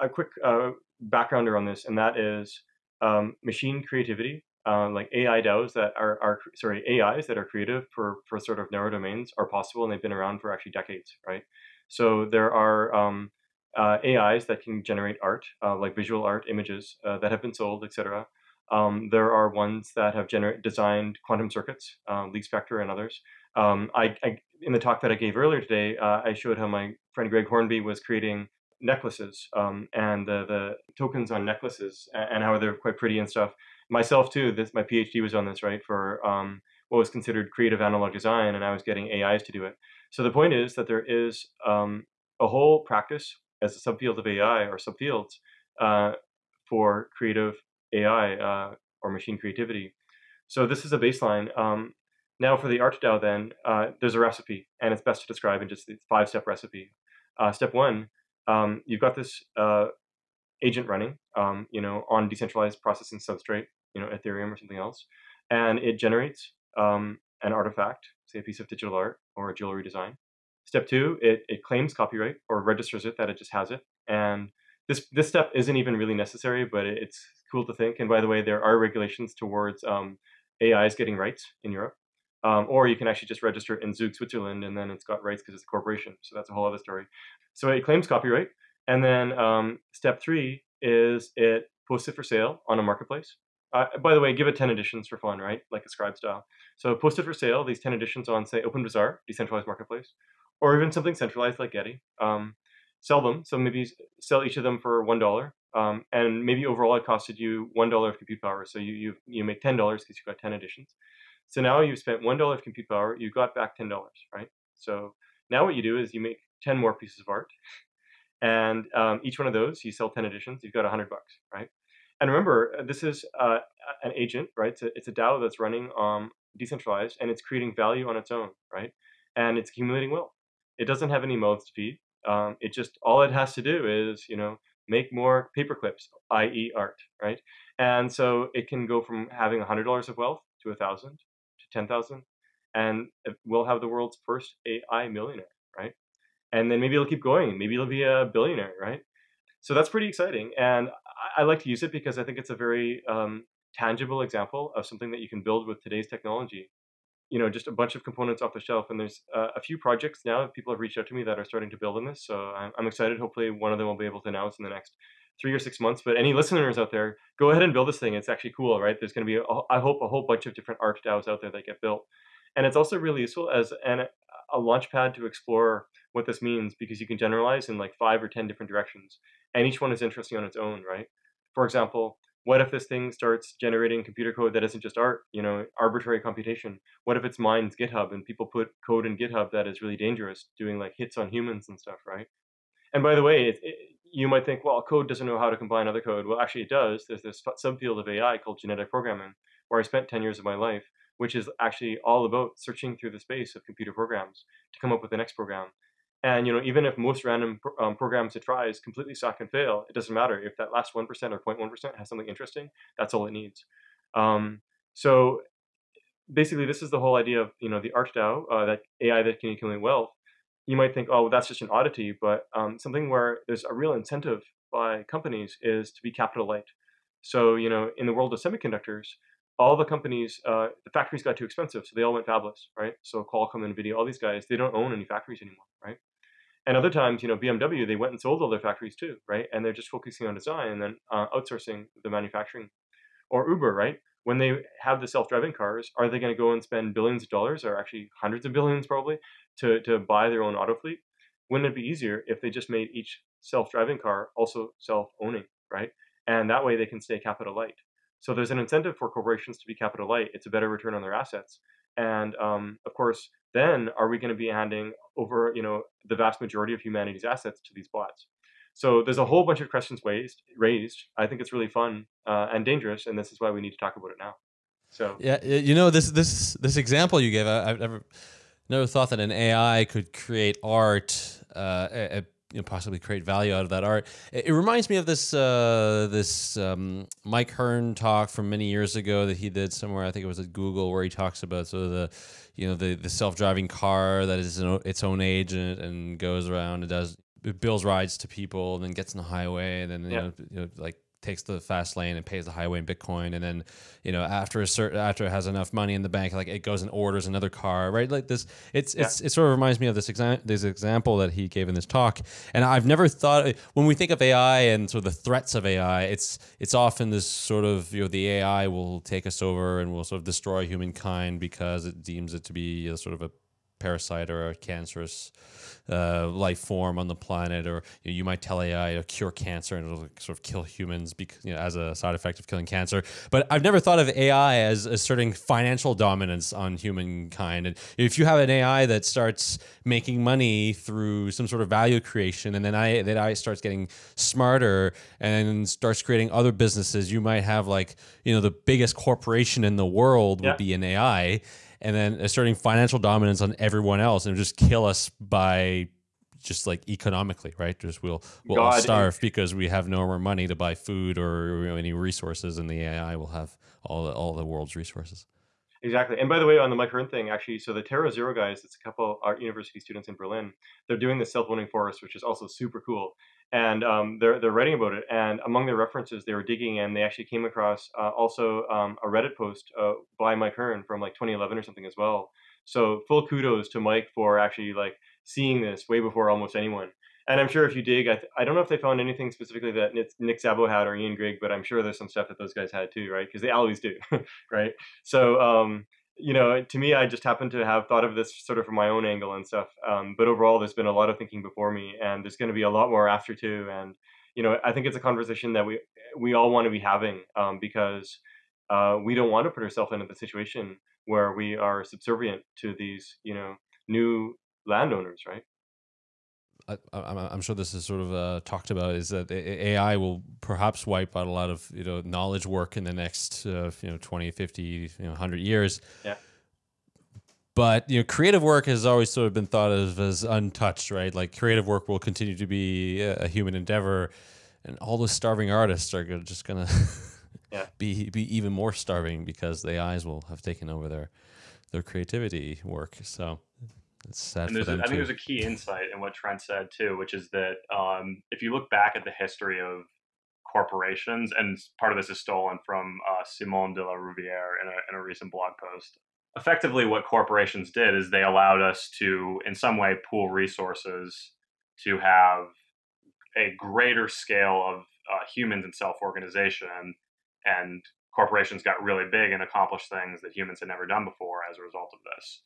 a quick uh, backgrounder on this, and that is um, machine creativity uh, like AI DAOs that are, are sorry AIs that are creative for for sort of narrow domains are possible, and they've been around for actually decades, right? So there are um, uh, AIs that can generate art, uh, like visual art, images uh, that have been sold, etc. Um, there are ones that have designed quantum circuits, uh, Spector and others. Um, I, I, in the talk that I gave earlier today, uh, I showed how my friend Greg Hornby was creating necklaces um, and the, the tokens on necklaces and how they're quite pretty and stuff. Myself too. This my PhD was on this right for um, what was considered creative analog design, and I was getting AIs to do it. So the point is that there is um, a whole practice as a subfield of AI or subfields uh, for creative AI uh, or machine creativity. So this is a baseline. Um, now for the ArtDAO then, uh, there's a recipe, and it's best to describe in just the five-step recipe. Uh, step one, um, you've got this uh, agent running, um, you know, on decentralized processing substrate, you know, Ethereum or something else, and it generates um, an artifact, say a piece of digital art or a jewelry design. Step two, it, it claims copyright or registers it that it just has it. And this, this step isn't even really necessary, but it, it's cool to think. And by the way, there are regulations towards um, AIs getting rights in Europe. Um, or you can actually just register in Zug, Switzerland, and then it's got rights because it's a corporation. So that's a whole other story. So it claims copyright. And then um, step three is it posts it for sale on a marketplace. Uh, by the way, give it 10 editions for fun, right? Like Ascribe style. So post it for sale, these 10 editions on, say, OpenBazaar, decentralized marketplace, or even something centralized like Getty. Um, sell them. So maybe sell each of them for $1. Um, and maybe overall it costed you $1 of compute power. So you, you, you make $10 because you've got 10 editions. So now you've spent $1 of compute power, you got back $10, right? So now what you do is you make 10 more pieces of art. And um, each one of those, you sell 10 editions, you've got 100 bucks, right? And remember, uh, this is uh, an agent, right? It's a, it's a DAO that's running um, decentralized and it's creating value on its own, right? And it's accumulating wealth. It doesn't have any mouths to feed. Um, it just, all it has to do is, you know, make more paper clips, i.e. art, right? And so it can go from having $100 of wealth to 1000 to 10,000 and we'll have the world's first AI millionaire, right? And then maybe it'll keep going. Maybe it'll be a billionaire, right? So that's pretty exciting. And I, I like to use it because I think it's a very um, tangible example of something that you can build with today's technology. You know, just a bunch of components off the shelf. And there's uh, a few projects now that people have reached out to me that are starting to build on this. So I'm, I'm excited. Hopefully, one of them will be able to announce in the next three or six months. But any listeners out there, go ahead and build this thing. It's actually cool, right? There's going to be, a, I hope, a whole bunch of different art DAOs out there that get built. And it's also really useful as an, a launch pad to explore what this means because you can generalize in like five or 10 different directions. And each one is interesting on its own, right? For example, what if this thing starts generating computer code that isn't just art, you know, arbitrary computation? What if it's mines GitHub and people put code in GitHub that is really dangerous, doing like hits on humans and stuff, right? And by the way, it, it, you might think, well, code doesn't know how to combine other code. Well, actually, it does. There's this subfield of AI called genetic programming, where I spent 10 years of my life, which is actually all about searching through the space of computer programs to come up with the next program. And you know, even if most random um, programs it tries completely suck and fail, it doesn't matter if that last one percent or 0.1 percent has something interesting. That's all it needs. Um, so basically, this is the whole idea of you know the ArtDAO, uh, that AI that can accumulate wealth. You might think, oh, that's just an oddity, but um, something where there's a real incentive by companies is to be capital light. So you know, in the world of semiconductors, all the companies, uh, the factories got too expensive, so they all went fabless, right? So Qualcomm, Nvidia, all these guys, they don't own any factories anymore, right? And other times, you know, BMW, they went and sold all their factories too, right? And they're just focusing on design and then uh, outsourcing the manufacturing. Or Uber, right? When they have the self-driving cars, are they going to go and spend billions of dollars, or actually hundreds of billions probably, to, to buy their own auto fleet? Wouldn't it be easier if they just made each self-driving car also self-owning, right? And that way they can stay capital light. So there's an incentive for corporations to be capital light. It's a better return on their assets. And um, of course, then are we going to be handing over, you know, the vast majority of humanity's assets to these bots? So there's a whole bunch of questions raised. Raised. I think it's really fun uh, and dangerous, and this is why we need to talk about it now. So yeah, you know this this this example you gave, I, have never never thought that an AI could create art. Uh, you know, possibly create value out of that art. It, it reminds me of this uh, this um, Mike Hearn talk from many years ago that he did somewhere. I think it was at Google where he talks about sort of the you know the the self driving car that is its own agent and goes around and does bills rides to people and then gets on the highway and then you, yeah. know, you know like takes the fast lane and pays the highway in Bitcoin, and then you know after a certain after it has enough money in the bank, like it goes and orders another car, right? Like this, it's yeah. it's it sort of reminds me of this example this example that he gave in this talk, and I've never thought when we think of AI and sort of the threats of AI, it's it's often this sort of you know the AI will take us over and will sort of destroy humankind because it deems it to be a, sort of a parasite or a cancerous uh, life form on the planet, or you, know, you, might tell AI to cure cancer and it'll sort of kill humans because you know as a side effect of killing cancer. But I've never thought of AI as asserting financial dominance on humankind. And if you have an AI that starts making money through some sort of value creation, and then I that AI starts getting smarter and starts creating other businesses, you might have like you know the biggest corporation in the world yeah. would be an AI and then asserting financial dominance on everyone else and just kill us by just like economically, right? Just we'll we'll God, all starve because we have no more money to buy food or you know, any resources, and the AI will have all the, all the world's resources. Exactly. And by the way, on the micro thing, actually, so the Terra Zero guys, it's a couple art university students in Berlin. They're doing the self-owning forest, which is also super cool. And um, they're they're writing about it. And among their references, they were digging, and they actually came across uh, also um, a Reddit post uh, by Mike Hearn from like 2011 or something as well. So full kudos to Mike for actually like seeing this way before almost anyone. And I'm sure if you dig, I, th- I don't know if they found anything specifically that Nick Szabo had or Ian Grigg, but I'm sure there's some stuff that those guys had too, right? Because they always do, right? So, um, you know, to me, I just happen to have thought of this sort of from my own angle and stuff. Um, but overall, there's been a lot of thinking before me, and there's going to be a lot more after too. And you know, I think it's a conversation that we we all want to be having um, because uh, we don't want to put ourselves into the situation where we are subservient to these, you know, new landowners, right? I, am sure this is sort of uh, talked about is that AI will perhaps wipe out a lot of you know knowledge work in the next uh, you know 20, 50, you know 100 years. Yeah. But you know, creative work has always sort of been thought of as untouched, right? Like creative work will continue to be a human endeavor, and all those starving artists are just gonna yeah. be be even more starving because the AIs will have taken over their their creativity work. So it's sad and there's a, I think there's a key insight in what Trent said too, which is that um, if you look back at the history of corporations, and part of this is stolen from uh, Simon de la Rouviere in a, in a recent blog post. Effectively, what corporations did is they allowed us to, in some way, pool resources to have a greater scale of uh, humans and self organization. And corporations got really big and accomplished things that humans had never done before as a result of this.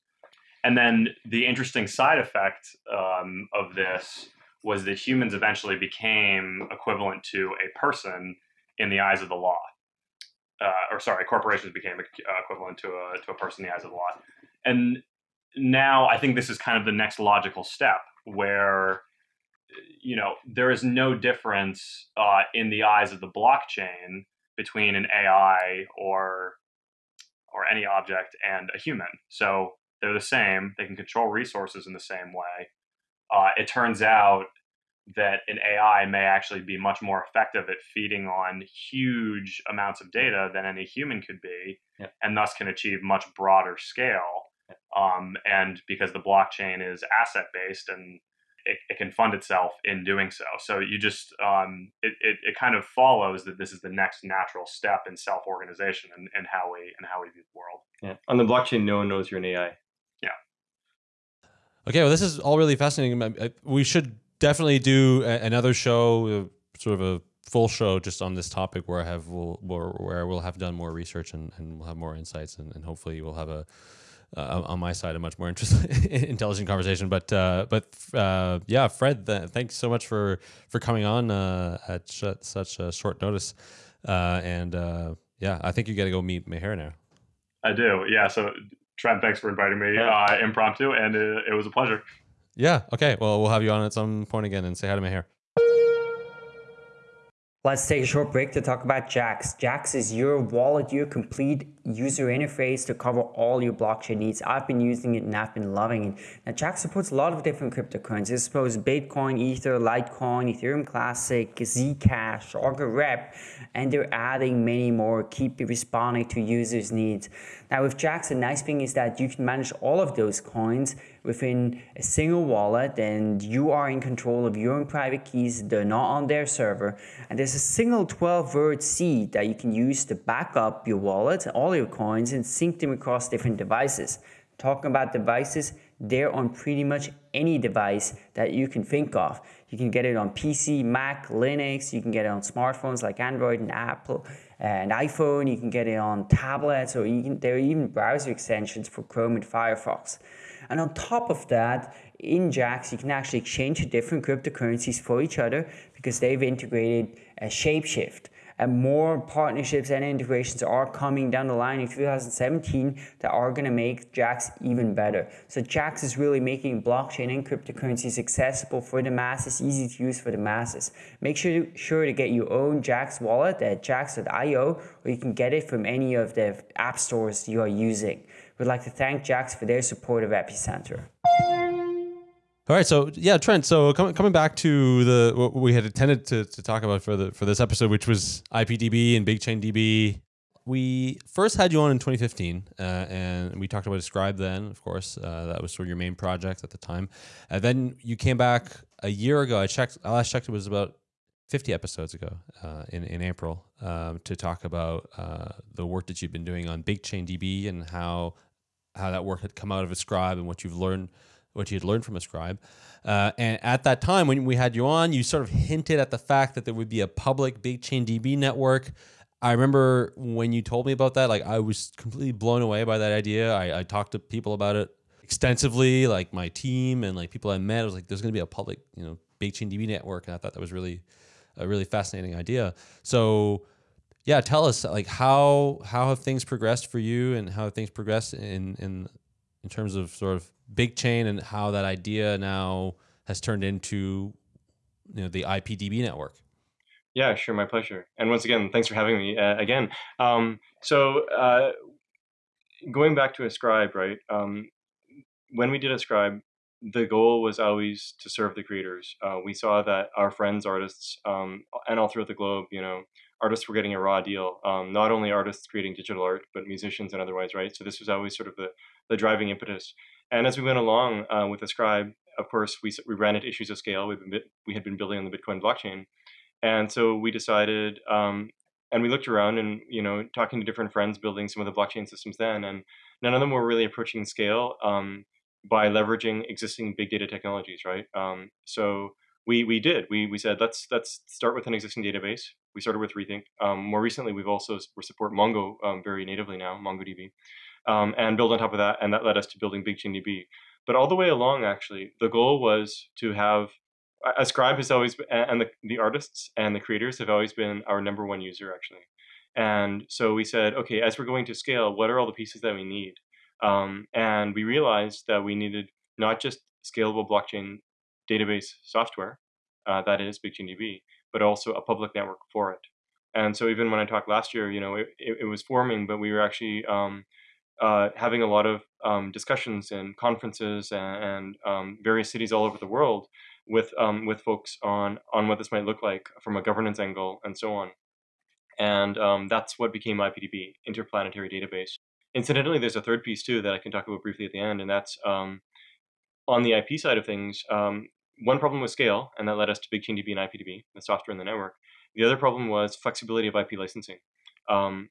And then the interesting side effect um, of this was that humans eventually became equivalent to a person in the eyes of the law. Uh, or sorry, corporations became uh, equivalent to a, to a person in the eyes of the law. And now I think this is kind of the next logical step where you know there is no difference uh, in the eyes of the blockchain between an AI or or any object and a human. So they're the same. They can control resources in the same way. Uh, it turns out that an AI may actually be much more effective at feeding on huge amounts of data than any human could be, yeah. and thus can achieve much broader scale. Um, and because the blockchain is asset based and it, it, can fund itself in doing so. So you just um, it, it, it, kind of follows that this is the next natural step in self organization and, and how we and how we view the world. Yeah. On the blockchain, no one knows you're an AI. Okay, well, this is all really fascinating. We should definitely do another show, uh, sort of a full show just on this topic where I have we'll, where we'll have done more research and, and we'll have more insights and, and hopefully we'll have a uh, on my side a much more interesting intelligent conversation. But uh, but uh, yeah Fred th- thanks so much for for coming on uh, at such a short notice. Uh, and yeah I think you got to go meet Meher now. I do. Yeah so Trent, thanks for inviting me yeah. uh, impromptu, and it, it was a pleasure. Yeah. Okay. Well, we'll have you on at some point again and say hi to Meher. Let's take a short break to talk about Jaxx. Jaxx is your wallet, your complete user interface to cover all your blockchain needs. I've been using it and I've been loving it. Now, Jaxx supports a lot of different cryptocurrencies. It supports Bitcoin, Ether, Litecoin, Ethereum Classic, Zcash, Augur Rep, and they're adding many more. Keep responding to users' needs. Now, with Jaxx, the nice thing is that you can manage all of those coins within a single wallet and you are in control of your own private keys. They're not on their server. And there's a single 12 word seed that you can use to back up your wallet, all your coins, and sync them across different devices. Talking about devices, they're on pretty much any device that you can think of. You can get it on PC, Mac, Linux, you can get it on smartphones like Android and Apple and iPhone, you can get it on tablets, or can, there are even browser extensions for Chrome and Firefox. And on top of that, in Jaxx, you can actually exchange different cryptocurrencies for each other because they've integrated a Shapeshift and more partnerships and integrations are coming down the line in 2017 that are going to make Jaxx even better. So Jaxx is really making blockchain and cryptocurrencies accessible for the masses, easy to use for the masses. Make sure to, sure to get your own Jaxx wallet at jaxx.io or you can get it from any of the app stores you are using. We'd like to thank Jaxx for their support of Epicenter. All right, so yeah, Trent. So coming coming back to the what we had intended to, to talk about for the for this episode, which was IPDB and BigchainDB. We first had you on in 2015, uh, and we talked about Ascribe then. Of course, uh, that was sort of your main project at the time. And then you came back a year ago. I checked. I last checked. It was about 50 episodes ago uh, in in April um, to talk about uh, the work that you've been doing on BigchainDB and how how that work had come out of Ascribe and what you've learned what you had learned from Ascribe. Uh, and at that time, when we had you on, you sort of hinted at the fact that there would be a public BigchainDB network. I remember when you told me about that, like I was completely blown away by that idea. I, I talked to people about it extensively, like my team and like people I met. I was like, there's going to be a public, you know, BigchainDB network, and I thought that was really a really fascinating idea. So, yeah, tell us like how how have things progressed for you, and how have things progressed in in in terms of sort of BigChain and how that idea now has turned into you know the IPDB network. Yeah, sure, my pleasure. And once again, thanks for having me uh, again. Um, so uh, going back to Ascribe, right? Um, when we did Ascribe, the goal was always to serve the creators. Uh, we saw that our friends, artists, um, and all throughout the globe, you know, artists were getting a raw deal. Um, not only artists creating digital art, but musicians and otherwise, right? So this was always sort of the, the driving impetus. And as we went along uh, with Ascribe, of course, we, we ran into issues of scale. We've been, we had been building on the Bitcoin blockchain. And so we decided, um, and we looked around and, you know, talking to different friends building some of the blockchain systems then, and none of them were really approaching scale um, by leveraging existing big data technologies, right? Um, so we, we did. We, we said, let's, let's start with an existing database. We started with Rethink. Um, more recently, we've also we support Mongo um, very natively now, MongoDB um, and build on top of that. And that led us to building BigchainDB. But all the way along, actually, the goal was to have Ascribe has always been, and the, the artists and the creators have always been our number one user, actually. And so we said, okay, as we're going to scale, what are all the pieces that we need? Um, and we realized that we needed not just scalable blockchain database software, uh, that is BigchainDB, but also a public network for it. And so even when I talked last year, you know, it, it, it was forming, but we were actually um, uh, having a lot of um, discussions and conferences and, and um, various cities all over the world with um, with folks on on what this might look like from a governance angle and so on. And um, that's what became IPDB, Interplanetary Database. Incidentally, there's a third piece too that I can talk about briefly at the end, and that's on the IP side of things. One problem was scale, and that led us to BigchainDB and IPDB, the software in the network. The other problem was flexibility of IP licensing. Um,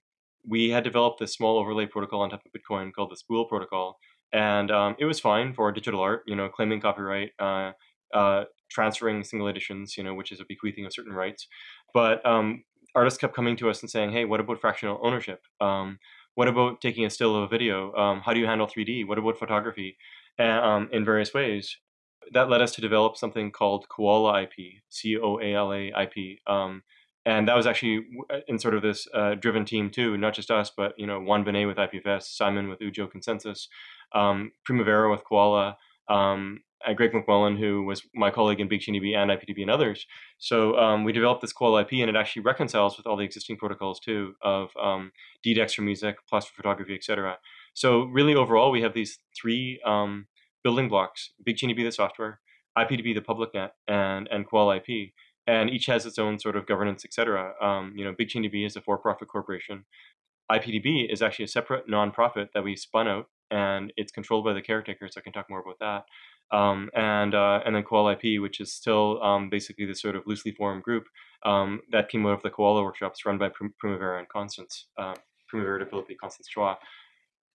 we had developed this small overlay protocol on top of Bitcoin called the Spool protocol, and um, it was fine for digital art. You know, claiming copyright, uh, uh, transferring single editions, you know, which is a bequeathing of certain rights. But um, artists kept coming to us and saying, "Hey, what about fractional ownership? Um, what about taking a still of a video? Um, how do you handle 3D? What about photography?" Um, in various ways. That led us to develop something called COALA IP, C O A L A IP, um, and that was actually uh, in sort of this uh, driven team too, not just us, but you know Juan Benet with IPFS, Simon with Ujo ConsenSys, um, Primavera with COALA, um, and Greg McMullen, who was my colleague in BigchainDB and IPDB and others. So um, we developed this COALA IP, and it actually reconciles with all the existing protocols too of um, DDEX for music, plus for photography, etc. So really, overall, we have these three um, building blocks: BigchainDB, the software, IPDB, the public net, and and COALA IP and each has its own sort of governance, etc. Um, you know, BigchainDB is a for-profit corporation. IPDB is actually a separate nonprofit that we spun out and it's controlled by the caretaker. So I can talk more about that. Um, and uh, and then COALA IP, which is still um, basically this sort of loosely formed group um, that came out of the COALA workshops run by Primavera and Constance, uh, Primavera de Filippi, Constance Choi.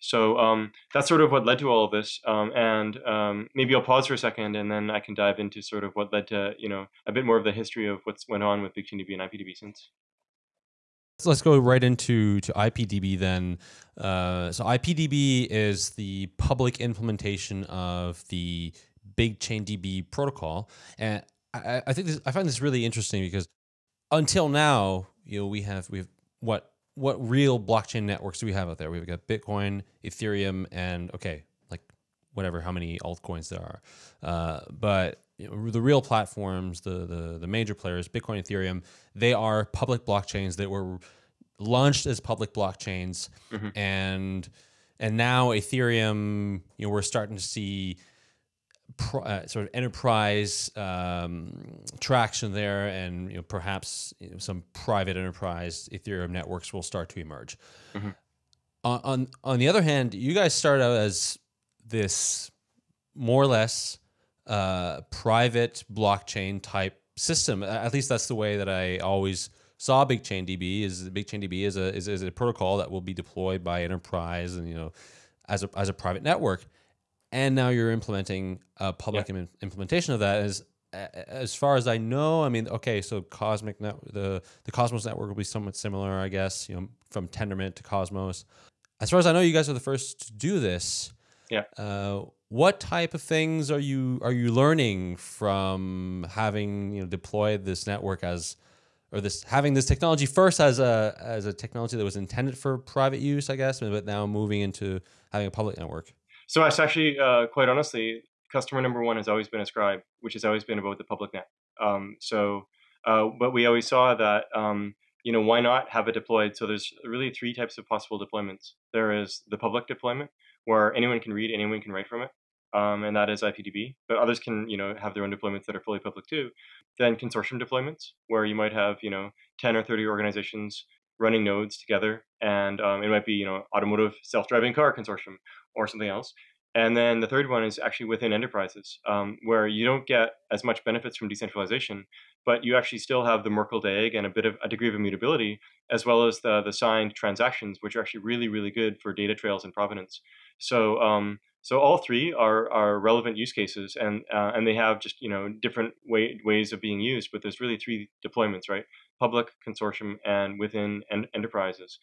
So um, that's sort of what led to all of this. Um, and um, maybe I'll pause for a second, and then I can dive into sort of what led to you know a bit more of the history of what's went on with BigchainDB and IPDB since. So let's go right into to IPDB then. Uh, so IPDB is the public implementation of the BigchainDB protocol, and I, I think this, I find this really interesting because until now, you know, we have we have what what real blockchain networks do we have out there? We've got Bitcoin, Ethereum, and okay, like whatever how many altcoins there are. Uh, but you know, the real platforms, the, the the major players, Bitcoin, Ethereum, they are public blockchains that were launched as public blockchains, mm-hmm. and and now Ethereum, you know, we're starting to see uh, sort of enterprise um, traction there, and you know, perhaps you know, some private enterprise Ethereum networks will start to emerge. Mm-hmm. On, on on the other hand, you guys start out as this more or less uh, private blockchain type system. At least that's the way that I always saw BigchainDB. Is BigchainDB is a is, is a protocol that will be deployed by enterprise and you know as a as a private network and now you're implementing a public yeah. implementation of that as as far as I know, I mean, okay, so Cosmic net, the the Cosmos network will be somewhat similar, I guess, you know, from Tendermint to Cosmos. As far as I know, you guys are the first to do this. Yeah. Uh, what type of things are you are you learning from having you know deployed this network as or this having this technology first as a as a technology that was intended for private use, I guess, but now moving into having a public network? So it's actually, uh, quite honestly, customer number one has always been Ascribe, which has always been about the public net. Um, so, uh, but we always saw that, um, you know, why not have it deployed? So there's really three types of possible deployments. There is the public deployment, where anyone can read, anyone can write from it. Um, and that is IPDB. But others can, you know, have their own deployments that are fully public too. Then consortium deployments, where you might have, you know, 10 or 30 organizations running nodes together, and um, it might be, you know, automotive self-driving car consortium, or something else. And then the third one is actually within enterprises, um, where you don't get as much benefits from decentralization, but you actually still have the Merkle DAG and a bit of a degree of immutability, as well as the the signed transactions, which are actually really really good for data trails and provenance. So um, so all three are are relevant use cases, and uh, and they have just you know different way, ways of being used. But there's really three deployments, right? Public, consortium, and within en- enterprises.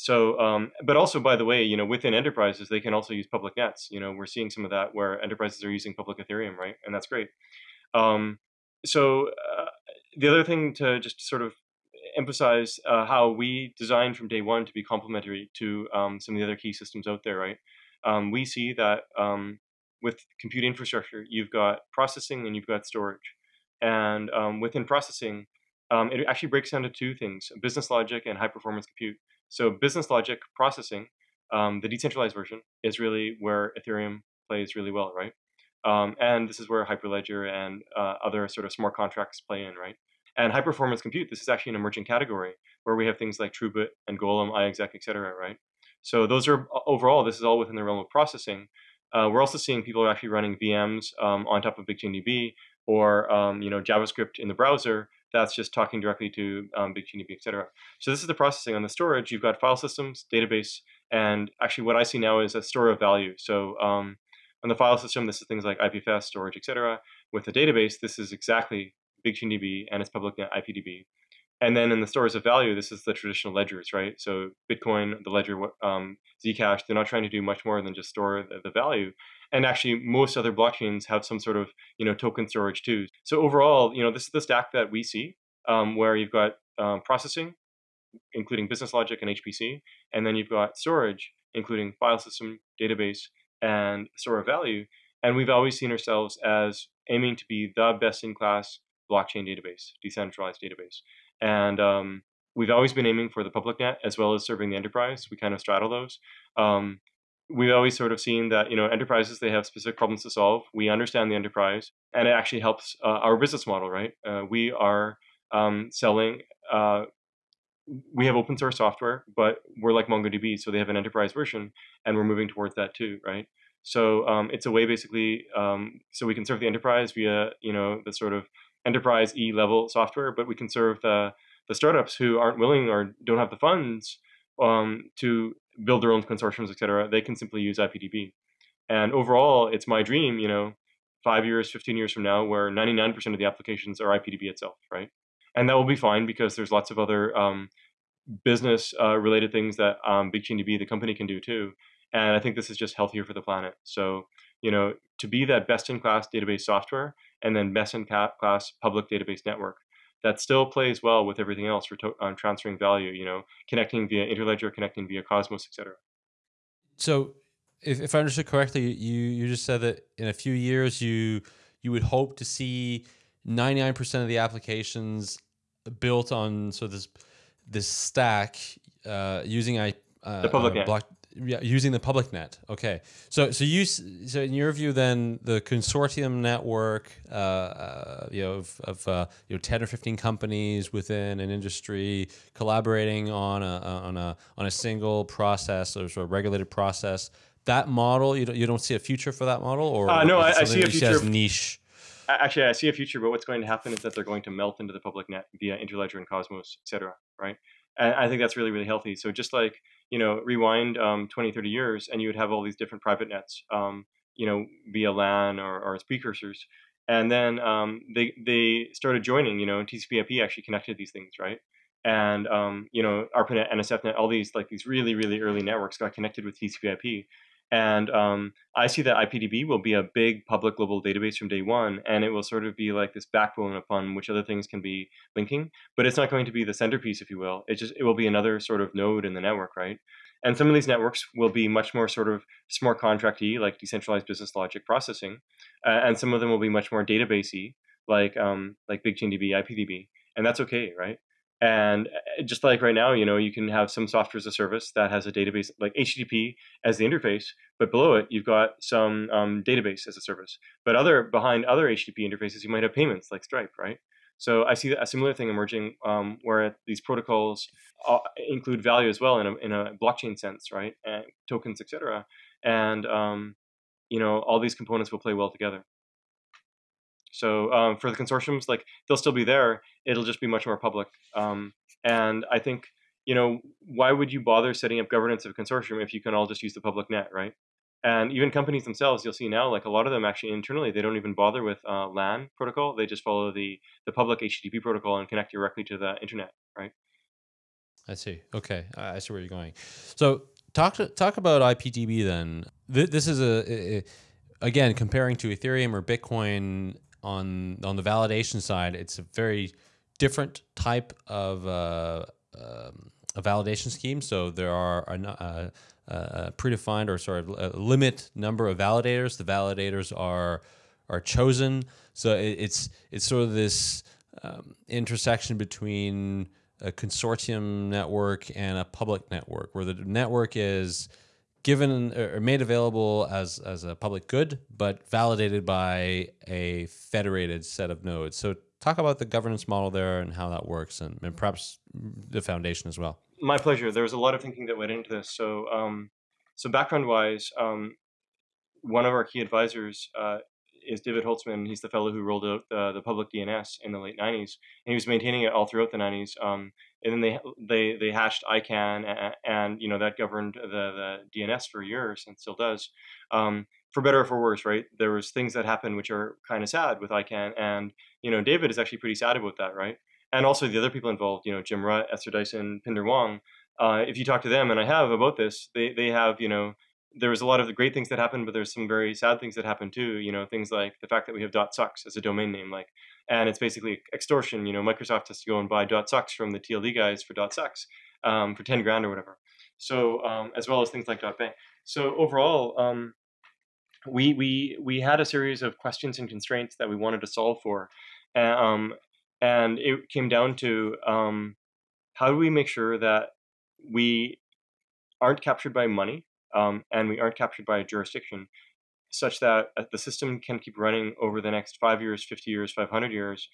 So, um, but also, by the way, you know, within enterprises, they can also use public nets. You know, we're seeing some of that where enterprises are using public Ethereum, right? And that's great. Um, so, uh, the other thing to just sort of emphasize uh, how we designed from day one to be complementary to um, some of the other key systems out there, right? Um, we see that um, with compute infrastructure, you've got processing and you've got storage. And um, within processing, it actually breaks down to two things business logic and high performance compute. So business logic processing, um, the decentralized version, is really where Ethereum plays really well, right? Um, and this is where Hyperledger and uh, other sort of smart contracts play in, right? And high performance compute, this is actually an emerging category where we have things like TrueBit and Golem, iExec, et cetera, right? So those are overall, this is all within the realm of processing. Uh, we're also seeing people are actually running VMs um, on top of BigchainDB or um, you know JavaScript in the browser that's just talking directly to um, BigchainDB, et cetera. So this is the processing. On the storage, you've got file systems, database, and actually what I see now is a store of value. So um, on the file system, this is things like IPFS, storage, et cetera. With the database, this is exactly BigchainDB and its public IPDB. And then in the stores of value, this is the traditional ledgers, right? So Bitcoin, the ledger, um, Zcash, they're not trying to do much more than just store the, the value and actually most other blockchains have some sort of you know token storage too. So overall, you know this is the stack that we see, um, where you've got um, processing, including business logic and HPC, and then you've got storage, including file system, database, and store of value. And we've always seen ourselves as aiming to be the best-in-class blockchain database, decentralized database, and um, we've always been aiming for the public net as well as serving the enterprise. We kind of straddle those. Um, we've always sort of seen that you know enterprises they have specific problems to solve we understand the enterprise and it actually helps uh, our business model right uh, we are um, selling uh, we have open source software, but we're like MongoDB, so they have an enterprise version, and we're moving towards that too, right? So um, it's a way basically, um, so we can serve the enterprise via you know the sort of enterprise E level software, but we can serve the the startups who aren't willing or don't have the funds um, to build their own consortiums, et cetera. They can simply use IPDB. And overall, it's my dream, you know, five years, 15 years from now, where 99% of the applications are IPDB itself, right? And that will be fine because there's lots of other um, business uh, related things that um, BigchainDB, the company, can do too. And I think this is just healthier for the planet. So, you know, to be that best in class database software and then best in class public database network that still plays well with everything else for um, transferring value, you know, connecting via Interledger, connecting via Cosmos, etc. So if, if I understood correctly, you you just said that in a few years you you would hope to see 99% of the applications built on so this this stack uh, using I uh, the public uh, block, yeah, using the public net. Okay, so so you so in your view, then the consortium network, uh, uh, you know, of, of uh, you know, ten or fifteen companies within an industry collaborating on a on a on a single process or sort of regulated process that model you don't you don't see a future for that model or uh, no I, I, see a future niche? Actually i see a future but what's going to happen is that they're going to melt into the public net via interledger and cosmos etc right? And i think that's really really healthy. So just like you know rewind um, 20 30 years and you would have all these different private nets um, you know via lan or, or as precursors. And then um, they they started joining you know tcp/ip actually connected these things right? And um, you know ARPANET, NSFNet, all these like these really really early networks got connected with TCP/IP, and um, I see that IPDB will be a big public global database from day one, and it will sort of be like this backbone upon which other things can be linking. But it's not going to be the centerpiece, if you will. It just it will be another sort of node in the network, right? And some of these networks will be much more sort of smart contracty, like decentralized business logic processing, uh, and some of them will be much more databasey, like um, like BigchainDB, IPDB, and that's okay, right? And eh, just like right now, you know, you can have some software as a service that has a database like HTTP as the interface, but below it, you've got some um, database as a service. But other behind other HTTP interfaces, you might have payments like Stripe, right? So I see a similar thing emerging um, where these protocols uh, include value as well in a, in a blockchain sense, right? And tokens, etc. And um, you know, all these components will play well together. So um, for the consortiums, like they'll still be there. It'll just be much more public. Um, and I think you know why would you bother setting up governance of a consortium if you can all just use the public net, right? And even companies themselves, you'll see now, like a lot of them actually internally, they don't even bother with uh, LAN protocol. They just follow the the public HTTP protocol and connect directly to the internet, right? I see. Okay, I see where you're going. So talk to, talk about IPDB then. This is a, a again comparing to Ethereum or Bitcoin on on the validation side, it's a very different type of uh, um, a validation scheme. So there are a, a, a predefined or sort of limit number of validators. The validators are are chosen. So it, it's it's sort of this um, intersection between a consortium network and a public network, where the network is given or made available as as a public good, but validated by a federated set of nodes. So talk about the governance model there and how that works, and, and perhaps the foundation as well. My pleasure. There was a lot of thinking that went into this. So, um, so background-wise, um, one of our key advisors uh, is David Holtzman. He's the fellow who rolled out uh, the public DNS in the late 90s, and he was maintaining it all throughout the 90s. Um, and then they they they hashed ICANN, and, and, you know that governed the the DNS for years and still does. Um, for better or for worse, right? There was things that happened which are kind of sad with ICANN, and you know David is actually pretty sad about that, right? And also the other people involved, you know Jim Rutt, Esther Dyson, Pindar Wong. Uh, if you talk to them, and I have about this, they they have you know there was a lot of the great things that happened, but there's some very sad things that happened too. You know, things like the fact that we have dot .sucks as a domain name, like, and it's basically extortion. You know, Microsoft has to go and buy .sucks from the TLD guys for .sucks um, for 10 grand or whatever. So, um, as well as things like .bank. So overall, um, we we we had a series of questions and constraints that we wanted to solve for, um, and it came down to um, how do we make sure that we aren't captured by money um, and we aren't captured by a jurisdiction, such that uh, the system can keep running over the next five years, 50 years, 500 years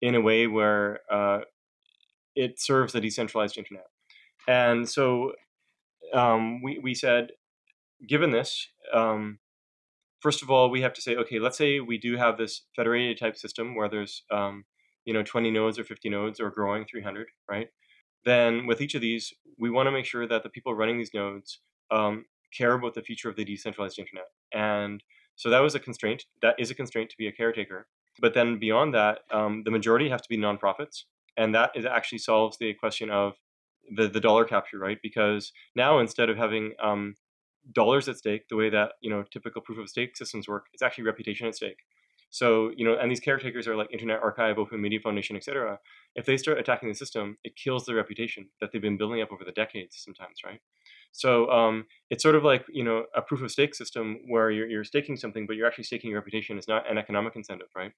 in a way where uh, it serves the decentralized internet. And so um, we we said, given this, um, first of all, we have to say, okay, let's say we do have this federated type system where there's um, you know 20 nodes or 50 nodes or growing 300, right? Then with each of these, we want to make sure that the people running these nodes um, care about the future of the decentralized internet. And so that was a constraint. That is a constraint to be a caretaker. But then beyond that, um, the majority have to be nonprofits, and that is actually solves the question of the the dollar capture, right? Because now instead of having um, dollars at stake, the way that you know typical proof of stake systems work, it's actually reputation at stake. So you know, and these caretakers are like Internet Archive, Open Media Foundation, etc. If they start attacking the system, it kills their reputation that they've been building up over the decades, sometimes, right? So um, it's sort of like you know a proof of stake system where you're, you're staking something, but you're actually staking your reputation. It's not an economic incentive, right?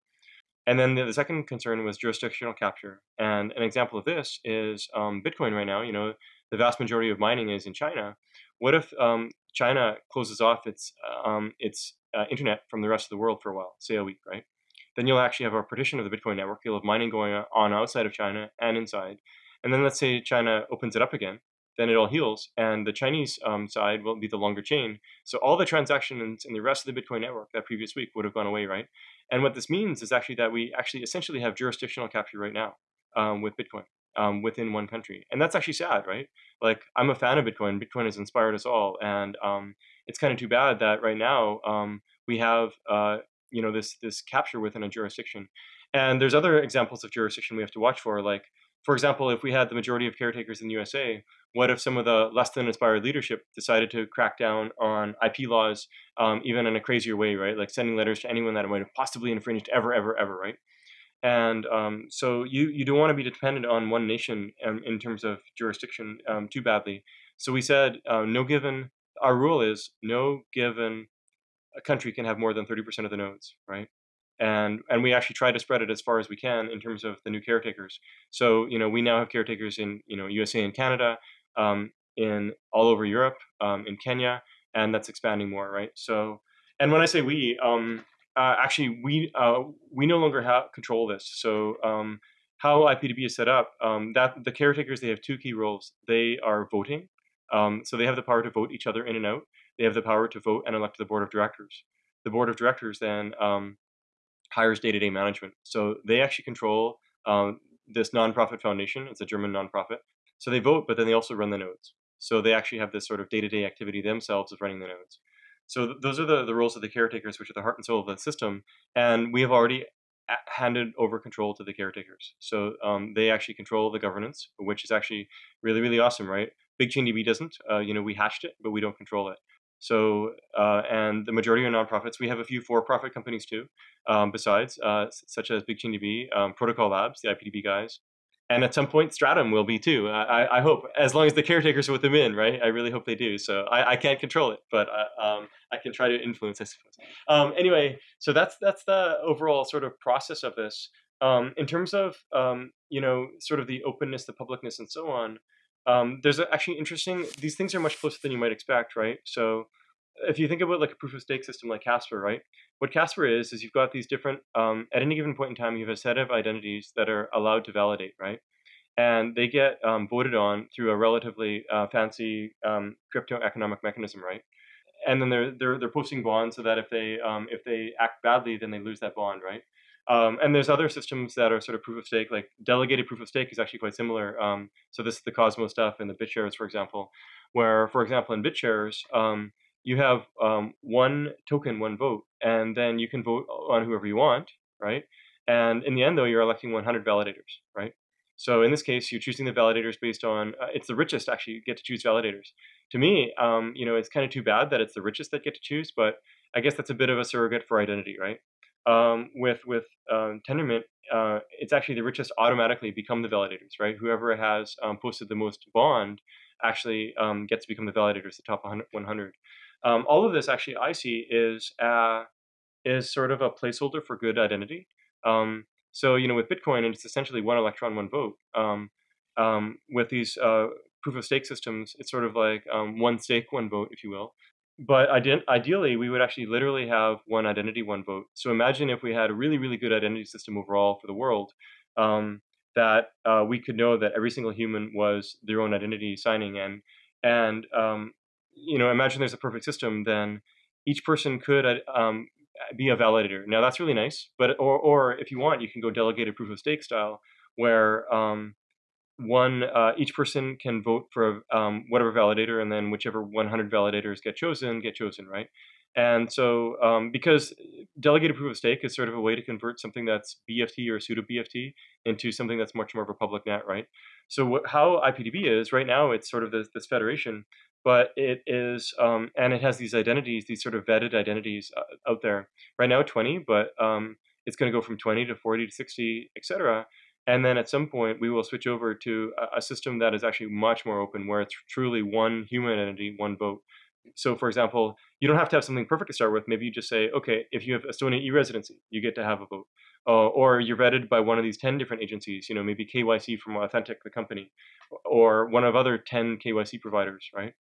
And then the, the second concern was jurisdictional capture. And an example of this is um, Bitcoin right now. You know, the vast majority of mining is in China. What if um, China closes off its um, its uh, internet from the rest of the world for a while, say a week, right? Then you'll actually have a partition of the Bitcoin network. You'll have mining going on outside of China and inside. And then let's say China opens it up again then it all heals. And the Chinese um, side will be the longer chain. So all the transactions in the rest of the Bitcoin network that previous week would have gone away, right? And what this means is actually that we actually essentially have jurisdictional capture right now um, with Bitcoin um, within one country. And that's actually sad, right? Like I'm a fan of Bitcoin. Bitcoin has inspired us all. And um, it's kind of too bad that right now um, we have, uh, you know, this, this capture within a jurisdiction. And there's other examples of jurisdiction we have to watch for, like for example, if we had the majority of caretakers in the USA, what if some of the less than inspired leadership decided to crack down on IP laws, um, even in a crazier way, right? Like sending letters to anyone that might have possibly infringed ever, ever, ever, right? And um, so you, you don't want to be dependent on one nation um, in terms of jurisdiction um, too badly. So we said uh, no given, our rule is no given a country can have more than 30% of the nodes, right? And and we actually try to spread it as far as we can in terms of the new caretakers. So you know we now have caretakers in you know USA and Canada, um, in all over Europe, um, in Kenya, and that's expanding more, right? So, and when I say we, um, uh, actually we uh, we no longer have control this. So um, how IPDB is set up, um, that the caretakers they have two key roles. They are voting, um, so they have the power to vote each other in and out. They have the power to vote and elect the board of directors. The board of directors then hires day-to-day management. So they actually control um, this nonprofit foundation. It's a German nonprofit. So they vote, but then they also run the nodes. So they actually have this sort of day-to-day activity themselves of running the nodes. So th- those are the, the roles of the caretakers, which are the heart and soul of the system. And we have already handed over control to the caretakers. So um, they actually control the governance, which is actually really, really awesome, right? Big DB doesn't. Uh, you know, we hatched it, but we don't control it. So, uh, and the majority are nonprofits. We have a few for-profit companies too, um, besides, uh, such as Big DB, um, Protocol Labs, the IPDB guys, and at some point Stratum will be too. I, I, hope, as long as the caretakers with them in, right? I really hope they do. So I, I can't control it, but uh, um, I can try to influence, I suppose. Um, anyway, so that's that's the overall sort of process of this. Um, in terms of um, you know, sort of the openness, the publicness, and so on um, there's actually interesting. These things are much closer than you might expect, right? So if you think about like a proof of stake system like Casper, right? What Casper is is you've got these different. Um, at any given point in time, you have a set of identities that are allowed to validate, right? And they get um, voted on through a relatively uh, fancy um, crypto economic mechanism, right? And then they're they're they're posting bonds so that if they um, if they act badly, then they lose that bond, right? Um, and there's other systems that are sort of proof of stake, like delegated proof of stake is actually quite similar. Um, so this is the Cosmos stuff and the BitShares, for example, where, for example, in BitShares, um, you have um, one token, one vote, and then you can vote on whoever you want, right? And in the end, though, you're electing 100 validators, right? So in this case, you're choosing the validators based on uh, it's the richest actually get to choose validators. To me, um, you know, it's kind of too bad that it's the richest that get to choose, but I guess that's a bit of a surrogate for identity, right? Um, with with um, Tendermint, uh, it's actually the richest automatically become the validators, right? Whoever has um, posted the most bond actually um, gets to become the validators, the top 100. Um, all of this actually I see is uh, is sort of a placeholder for good identity. Um, so you know, with Bitcoin, and it's essentially one electron, one vote. with these uh, proof of stake systems, it's sort of like one stake, one vote, if you will but ideally, we would actually literally have one identity, one vote. So imagine if we had a really, really good identity system overall for the world. Um, that uh, we could know that every single human was their own identity signing in. And, um, you know, imagine there's a perfect system, then each person could uh, um, be a validator. Now that's really nice, but or, or if you want, you can go delegated proof of stake style, where um, one uh, each person can vote for um, whatever validator, and then whichever 100 validators get chosen get chosen, right? And so, um, because delegated proof of stake is sort of a way to convert something that's BFT or pseudo BFT into something that's much more of a public net, right? So, how IPDB is right now, it's sort of this, this federation, but it is, um, and it has these identities, these sort of vetted identities uh, out there. Right now, 20, but um, it's going to go from 20 to 40 to 60, etc. And then at some point, we will switch over to a, system that is actually much more open, where it's truly one human entity, one vote so for example, you don't have to have something perfect to start with. Maybe you just say, okay, if you have Estonia e-residency, you get to have a vote. Uh, or you're vetted by one of these 10 different agencies, you know, maybe KYC from Authenteq, the company, or one of other 10 KYC providers, right?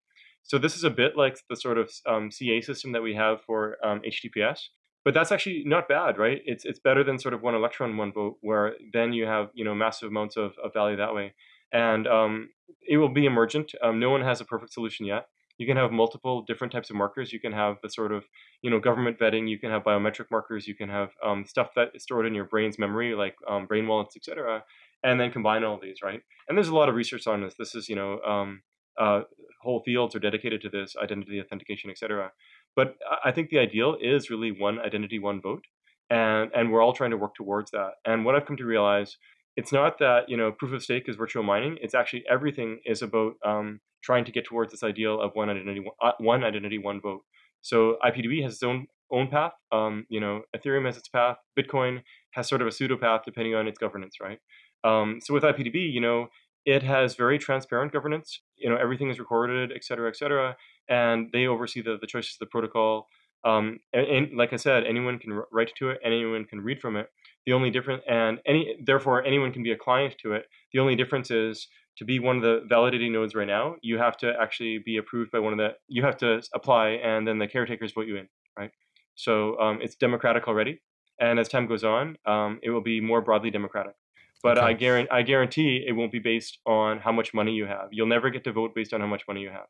So this is a bit like the sort of um, CA system that we have for um, HTTPS, but that's actually not bad, right? It's it's better than sort of one electron, one vote, where then you have you know massive amounts of, of value that way, and um, it will be emergent. Um, no one has a perfect solution yet you can have multiple different types of markers. You can have the sort of, you know, government vetting. You can have biometric markers. You can have um, stuff that is stored in your brain's memory, like um, brain wallets, etc. And then combine all these, right? And there's a lot of research on this. This is, you know, um, uh, whole fields are dedicated to this identity authentication, etc. But I think the ideal is really one identity, one vote, and and we're all trying to work towards that. And what I've come to realize it's not that you know proof of stake is virtual mining. It's actually everything is about um, trying to get towards this ideal of one identity, uh, one identity, one vote. So IPDB has its own own path. Um, you know, Ethereum has its path. Bitcoin has sort of a pseudo path depending on its governance, right? Um, so with IPDB, you know, it has very transparent governance. You know, everything is recorded, et cetera, et cetera, and they oversee the, the choices of the protocol. Um, and, and, like I said, anyone can write to it, anyone can read from it. The only difference, and any therefore anyone can be a client to it. The only difference is to be one of the validating nodes right now, you have to actually be approved by one of the. You have to apply, and then the caretakers vote you in, right? So um, it's democratic already, and as time goes on, um, it will be more broadly democratic. But okay. I guarantee, I guarantee it won't be based on how much money you have. You'll never get to vote based on how much money you have.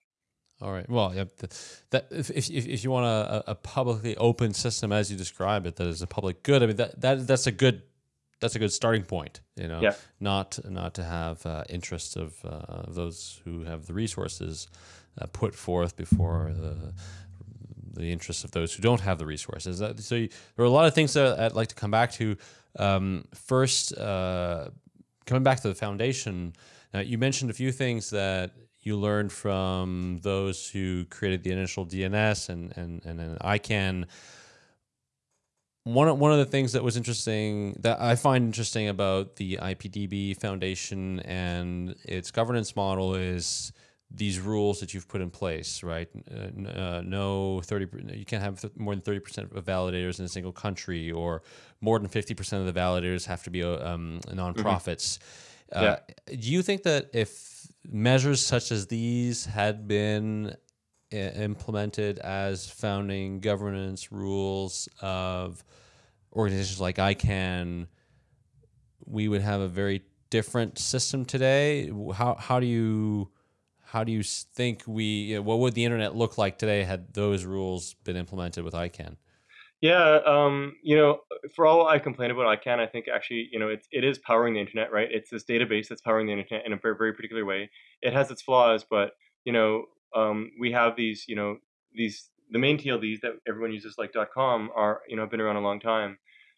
All right. Well, yeah, that if, if, if you want a, a publicly open system as you describe it, that is a public good. I mean, that, that that's a good that's a good starting point. You know, yeah. not not to have uh, interests of uh, those who have the resources uh, put forth before the the interests of those who don't have the resources. so you, there are a lot of things that I'd like to come back to. Um, first, uh, coming back to the foundation, you mentioned a few things that you learned from those who created the initial DNS and and and, and ICANN. One one of the things that was interesting that I find interesting about the IPDB Foundation and its governance model is these rules that you've put in place, right? Uh, uh, no thirty, you can't have more than thirty percent of validators in a single country, or more than fifty percent of the validators have to be uh, um, nonprofits. Mm-hmm. Yeah. Do you think that if measures such as these had been uh, implemented as founding governance rules of organizations like ICANN, we would have a very different system today. How how do you how do you think we what would the internet look like today had those rules been implemented with ICANN? Yeah, um, you know, for all I complain about ICANN, I think actually, you know, it's, it is powering the internet, right? It's this database that's powering the internet in a very, very particular way. It has its flaws, but, you know, um, we have these, you know, these, the main TLDs that everyone uses like dot .com are, you know, have been around a long time.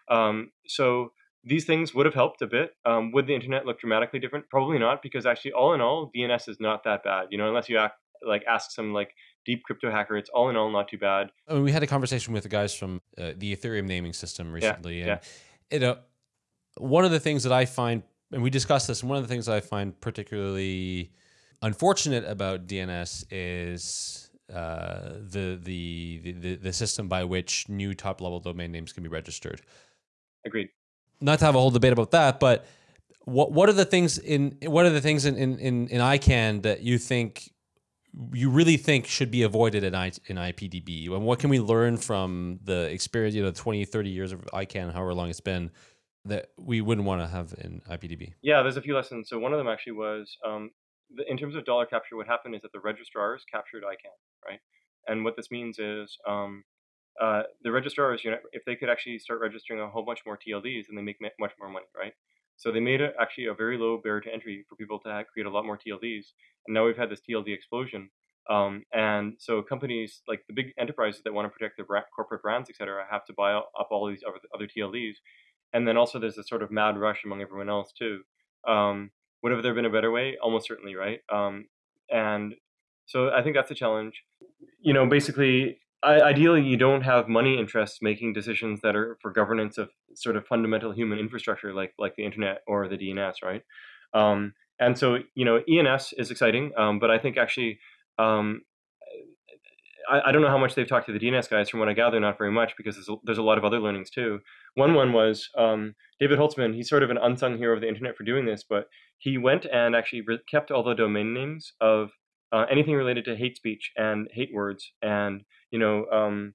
Um, so these things would have helped a bit. Um, would the internet look dramatically different? Probably not, because actually, all in all, DNS is not that bad, you know, unless you act, like ask some like deep crypto hacker. It's all in all not too bad. I mean, we had a conversation with the guys from uh, the Ethereum naming system recently, yeah, and yeah. you know, one of the things that I find, and we discussed this, and one of the things I find particularly unfortunate about DNS is uh, the, the the the system by which new top level domain names can be registered. Agreed. Not to have a whole debate about that, but what what are the things in what are the things in in in, ICANN that you think you really think should be avoided in, I, in IPDB? And what can we learn from the experience, you know, 20, 30 years of ICANN, however long it's been? that we wouldn't want to have in IPDB? Yeah, there's a few lessons. So one of them actually was um, the, in terms of dollar capture. What happened is that the registrars captured ICANN, right? And what this means is um, uh, the registrars, you know, if they could actually start registering a whole bunch more TLDs, then they make much more money, right? So they made it actually a very low barrier to entry for people to create a lot more TLDs. And now we've had this TLD explosion. Um, and so companies like the big enterprises that want to protect their brand, corporate brands, et cetera, have to buy up all these other, other TLDs. And then also there's a sort of mad rush among everyone else too. Um, would have there been a better way? Almost certainly, right? Um, and so I think that's a challenge. You know, basically, Ideally, you don't have money interests making decisions that are for governance of sort of fundamental human infrastructure, like like the internet or the DNS, right? Um, and so, you know, ENS is exciting, um, but I think actually um, I, I, don't know how much they've talked to the DNS guys. From what I gather, not very much because there's a, there's a lot of other learnings too. One one was um, David Holtzman. He's sort of an unsung hero of the internet for doing this, but he went and actually kept all the domain names of uh, anything related to hate speech and hate words and you know um,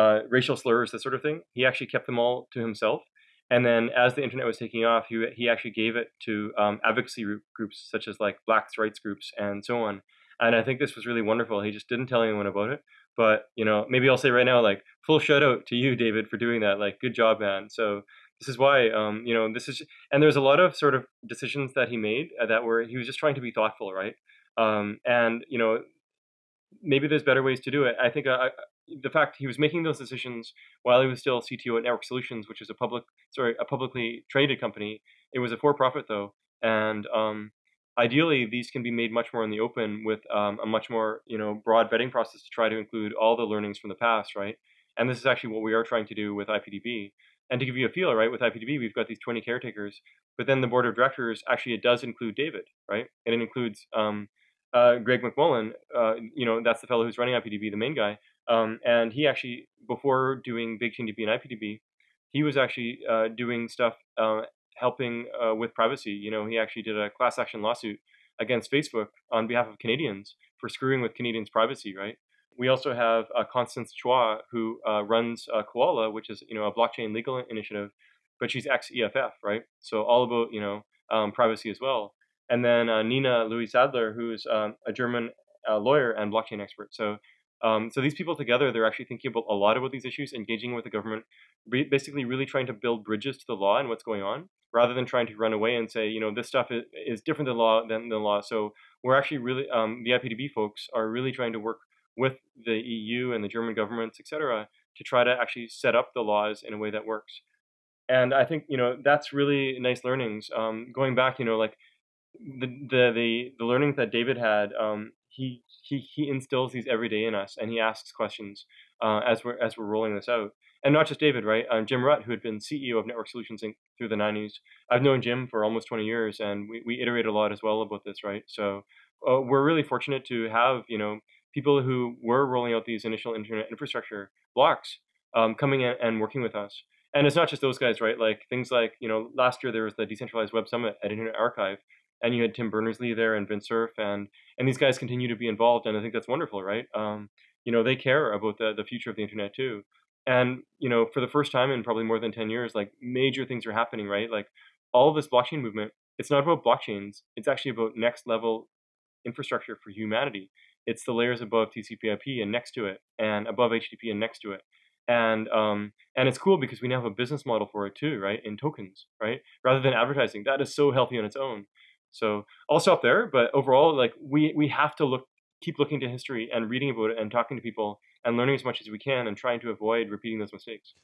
uh, racial slurs, that sort of thing. He actually kept them all to himself. And then as the internet was taking off, he, he actually gave it to um, advocacy groups such as like blacks rights groups and so on. And I think this was really wonderful. He just didn't tell anyone about it. But, you know, maybe I'll say right now, like, full shout out to you, David, for doing that. Like, good job, man. So this is why, um, you know, this is, and there's a lot of sort of decisions that he made uh, that were, he was just trying to be thoughtful, right? Um, and, you know, maybe there's better ways to do it. I think uh, the fact he was making those decisions while he was still CTO at Network Solutions, which is a public, sorry, a publicly traded company. It was a for-profit though, and um, ideally these can be made much more in the open with um, a much more you know broad vetting process to try to include all the learnings from the past right and this is actually what we are trying to do with ipdb and to give you a feel right with ipdb we've got these 20 caretakers but then the board of directors actually it does include david right and it includes um, uh, greg mcmullen uh, you know that's the fellow who's running ipdb the main guy um, and he actually before doing BigchainDB and ipdb he was actually uh, doing stuff uh, helping uh, with privacy. You know, he actually did a class action lawsuit against Facebook on behalf of Canadians for screwing with Canadians' privacy, right? We also have uh, Constance Choi, who runs COALA, which is you know a blockchain legal initiative, but she's ex EFF, right? So all about you know um, privacy as well. And then uh, Nina Luisa Siedler, who's um, a German uh, lawyer and blockchain expert. So um, so these people together, they're actually thinking about a lot about these issues, engaging with the government, basically really trying to build bridges to the law and what's going on, rather than trying to run away and say, you know, this stuff is, is different than law than the law. So we're actually really, um, the IPDB folks are really trying to work with the EU and the German governments, et cetera, to try to actually set up the laws in a way that works. And I think, you know, that's really nice learnings. Um, going back, you know, like the, the, the, the that David had, um, he, he, he instills these every day in us and he asks questions uh, as we're, as we're rolling this out and not just David, right? Um, Jim Rutt, who had been CEO of Network Solutions Inc. through the 90s. I've known Jim for almost 20 years, and we, we iterate a lot as well about this, right? So uh, we're really fortunate to have, you know, people who were rolling out these initial internet infrastructure blocks um, coming in and working with us. And it's not just those guys, right? Like things like, you know, last year there was the Decentralized Web Summit at Internet Archive, and you had Tim Berners-Lee there and Vint Cerf, and and these guys continue to be involved, and I think that's wonderful, right? Um, you know, they care about the, the future of the internet too. And you know for the first time in probably more than 10 years like major things are happening right? Like all this blockchain movement it's not about blockchains it's actually about next level infrastructure for humanity. It's the layers above tcp/ip and next to it and above http and next to it. And um and it's cool because we now have a business model for it too right? In tokens right? Rather than advertising that is so healthy on its own so i'll stop there but overall like we we have to look keep looking to history and reading about it and talking to people and learning as much as we can and trying to avoid repeating those mistakes.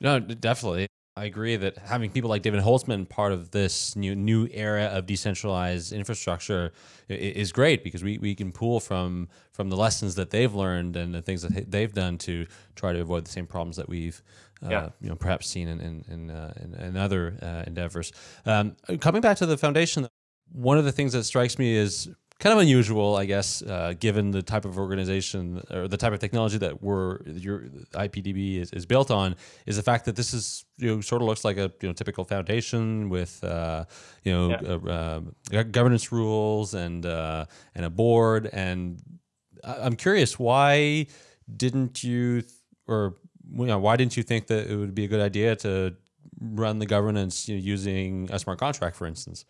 No, definitely. I agree that having people like David Holtzman part of this new new era of decentralized infrastructure is great because we, we can pull from from the lessons that they've learned and the things that they've done to try to avoid the same problems that we've uh, yeah. you know perhaps seen in in in, uh, in, in other uh, endeavors. Um, coming back to the foundation, one of the things that strikes me is kind of unusual, I guess, uh, given the type of organization or the type of technology that we're your IPDB is, is built on, is the fact that this is you know sort of looks like a you know typical foundation with uh, you know yeah. uh, governance rules and uh, and a board. And I'm curious, why didn't you or you know, why didn't you think that it would be a good idea to run the governance you know, using a smart contract, for instance?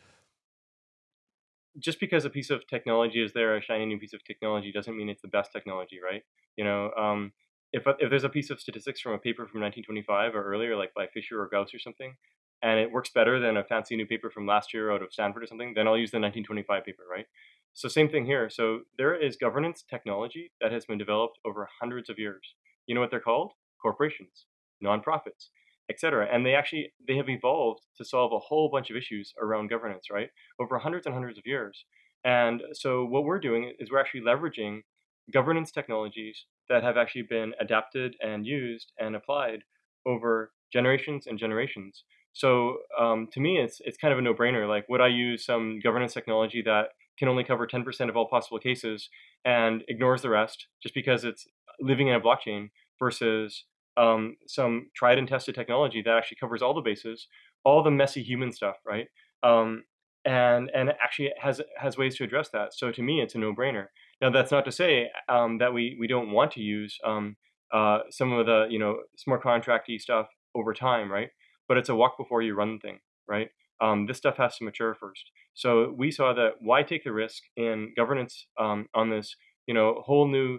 Just because a piece of technology is there, a shiny new piece of technology, doesn't mean it's the best technology, right? You know, um, if if there's a piece of statistics from a paper from 1925 or earlier, like by Fisher or Gauss or something, and it works better than a fancy new paper from last year out of Stanford or something, then I'll use the 1925 paper, right? So same thing here. So there is governance technology that has been developed over hundreds of years. You know what they're called? Corporations, nonprofits, etc. And they actually they have evolved to solve a whole bunch of issues around governance, right? Over hundreds and hundreds of years. And so what we're doing is we're actually leveraging governance technologies that have actually been adapted and used and applied over generations and generations. So um, to me, it's it's kind of a no-brainer. Like, would I use some governance technology that can only cover 10% of all possible cases and ignores the rest just because it's living in a blockchain versus um, some tried and tested technology that actually covers all the bases, all the messy human stuff, right? Um, and and actually has has ways to address that. So to me, it's a no-brainer. Now that's not to say um, that we we don't want to use um, uh, some of the you know smart contracty stuff over time, right? But it's a walk before you run thing, right? Um, this stuff has to mature first. So we saw that why take the risk in governance um, on this, you know, whole new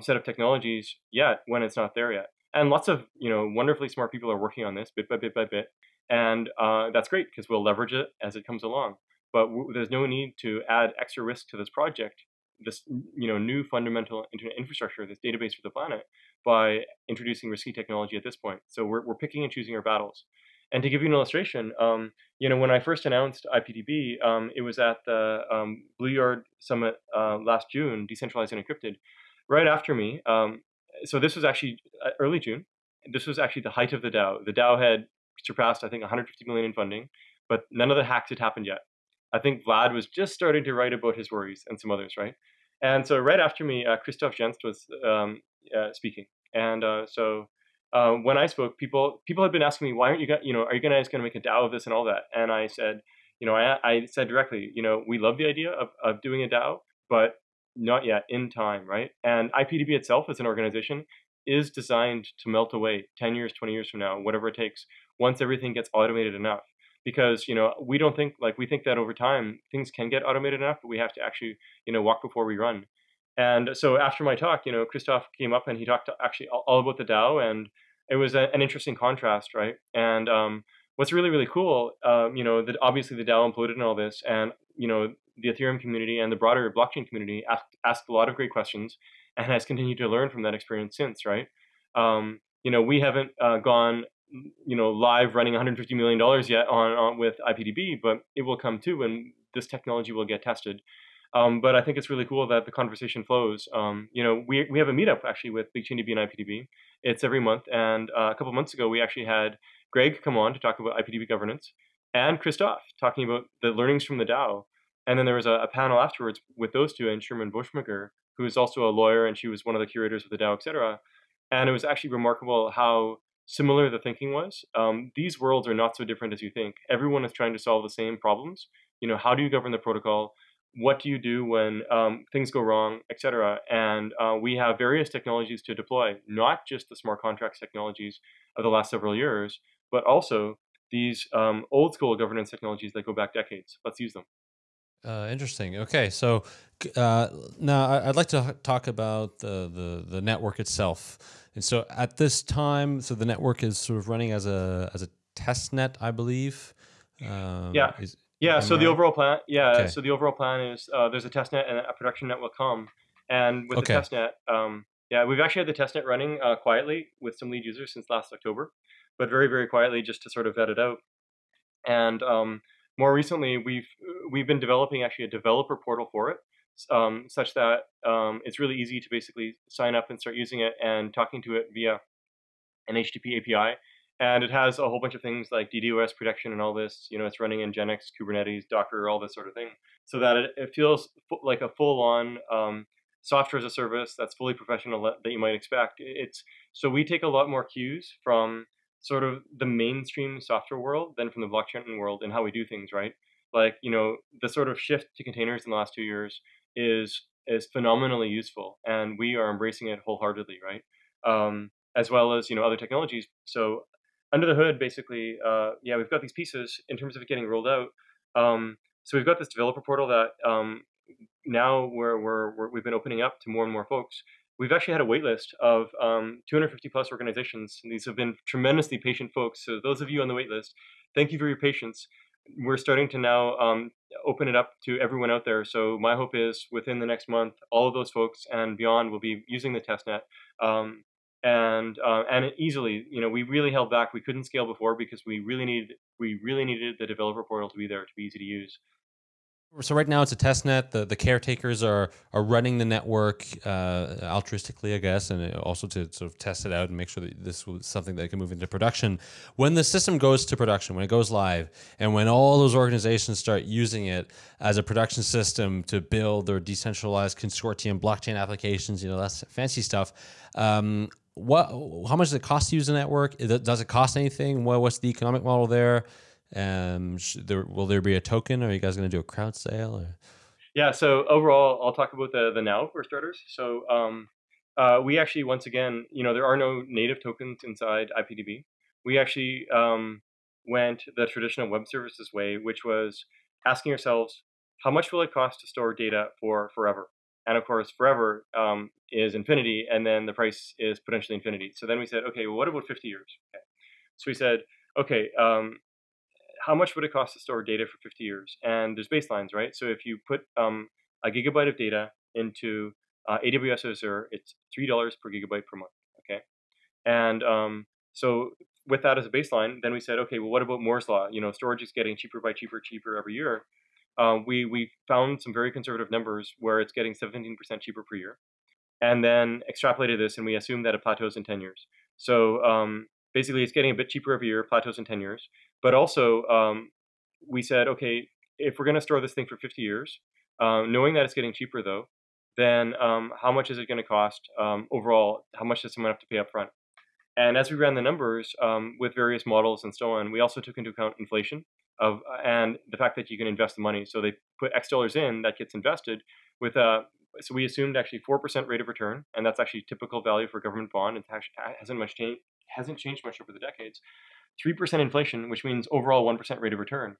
set of technologies yet when it's not there yet. And lots of you know wonderfully smart people are working on this bit by bit by bit, and uh, that's great because we'll leverage it as it comes along. But there's no need to add extra risk to this project, this you know new fundamental internet infrastructure, this database for the planet, by introducing risky technology at this point. So we're we're picking and choosing our battles. And to give you an illustration, um, you know, when I first announced IPDB, um, it was at the um, BlueYard Summit uh, last June, Decentralized and Encrypted. Right after me, um, so this was actually uh, early June. This was actually the height of the DAO. The DAO had surpassed, I think, 150 million in funding, but none of the hacks had happened yet. I think Vlad was just starting to write about his worries and some others, right? And so right after me, uh, Christoph Jentzsch was um, uh, speaking, and uh, so uh, when I spoke, people people had been asking me, why aren't you, got, you know, are you guys going to make a DAO of this and all that? And I said, you know, I, I said directly, you know, we love the idea of, of doing a DAO, but not yet in time, right? And IPDB itself as an organization is designed to melt away 10 years, 20 years from now, whatever it takes, once everything gets automated enough. Because, you know, we don't think, like, we think that over time things can get automated enough, but we have to actually, you know, walk before we run. And so after my talk, you know, Christoph came up and he talked actually all about the DAO, and it was a, an interesting contrast, right? And um, what's really really cool, um, you know, that obviously the DAO imploded and all this, and you know, the Ethereum community and the broader blockchain community asked asked a lot of great questions, and has continued to learn from that experience since, right? Um, you know, we haven't uh, gone you know live running 150 million dollars yet on, on with IPDB, but it will come too, and this technology will get tested. Um, but I think it's really cool that the conversation flows. Um, you know, we, we have a meetup actually with BigchainDB and IPDB. It's every month. And uh, a couple months ago, we actually had Greg come on to talk about IPDB governance and Christoph talking about the learnings from the DAO. And then there was a, a panel afterwards with those two and Sherman Bushmaker, who is also a lawyer and she was one of the curators of the DAO, etc. And it was actually remarkable how similar the thinking was. Um, these worlds are not so different as you think. Everyone is trying to solve the same problems. You know, how do you govern the protocol? what do you do when um, things go wrong, etc. And uh, we have various technologies to deploy, not just the smart contracts technologies of the last several years, but also these um, old school governance technologies that go back decades. Let's use them. Uh, interesting. Okay, so uh, now I'd like to talk about the, the the network itself. And so at this time, so the network is sort of running as a as a test net, I believe. Um, yeah. Is, yeah. so the overall plan, yeah. Okay. So the overall plan is uh, there's a test net and a production net will come, and with okay. the test net, um, yeah, we've actually had the test net running uh, quietly with some lead users since last October, but very very quietly just to sort of vet it out. And um, more recently, we've we've been developing actually a developer portal for it, um, such that um, it's really easy to basically sign up and start using it and talking to it via an HTTP API and it has a whole bunch of things like DDoS protection and all this. You know, it's running in Nginx, Kubernetes, Docker, all this sort of thing, so that it, it feels like a full-on um, software as a service that's fully professional that you might expect. It's so we take a lot more cues from sort of the mainstream software world than from the blockchain world and how we do things, right? Like you know, the sort of shift to containers in the last two years is is phenomenally useful, and we are embracing it wholeheartedly, right? Um, as well as you know other technologies. So under the hood, basically, uh, yeah, we've got these pieces in terms of getting rolled out. Um, so we've got this developer portal that um, now we're, we're, we have been opening up to more and more folks. We've actually had a wait list of um, 250 plus organizations. And these have been tremendously patient folks. So those of you on the wait list, thank you for your patience. We're starting to now um, open it up to everyone out there. So my hope is within the next month, all of those folks and beyond will be using the testnet. Um, and uh, and easily, you know, we really held back. We couldn't scale before because we really needed we really needed the developer portal to be there to be easy to use. So right now it's a test net. The the caretakers are are running the network uh, altruistically, I guess, and also to sort of test it out and make sure that this was something that can move into production. When the system goes to production, when it goes live, and when all those organizations start using it as a production system to build their decentralized consortium blockchain applications, you know, that's fancy stuff. Um, what? How much does it cost to use the network? Does it cost anything? What, what's the economic model there? Um, there, will there be a token? Are you guys going to do a crowd sale? Or? Yeah. So overall, I'll talk about the the now for starters. So um, uh, we actually, once again, you know, there are no native tokens inside IPDB. We actually um, went the traditional web services way, which was asking ourselves, how much will it cost to store data for forever? And of course, forever um, is infinity, and then the price is potentially infinity. So then we said, okay, well, what about 50 years? Okay. So we said, okay, um, how much would it cost to store data for 50 years? And there's baselines, right? So if you put um, a gigabyte of data into uh, AWS Azure, it's three dollars per gigabyte per month. Okay, and um, so with that as a baseline, then we said, okay, well, what about Moore's law? You know, storage is getting cheaper by cheaper, cheaper every year. Um, we we found some very conservative numbers where it's getting 17% cheaper per year, and then extrapolated this, and we assumed that it plateaus in 10 years. So um, basically, it's getting a bit cheaper every year, plateaus in 10 years. But also, um, we said, okay, if we're going to store this thing for 50 years, um, knowing that it's getting cheaper though, then um, how much is it going to cost um, overall? How much does someone have to pay up front? And as we ran the numbers um, with various models and so on, we also took into account inflation of and the fact that you can invest the money. So they put X dollars in that gets invested with a. So we assumed actually four percent rate of return, and that's actually typical value for government bond. It hasn't much changed hasn't changed much over the decades. 3% inflation, which means overall 1% rate of return.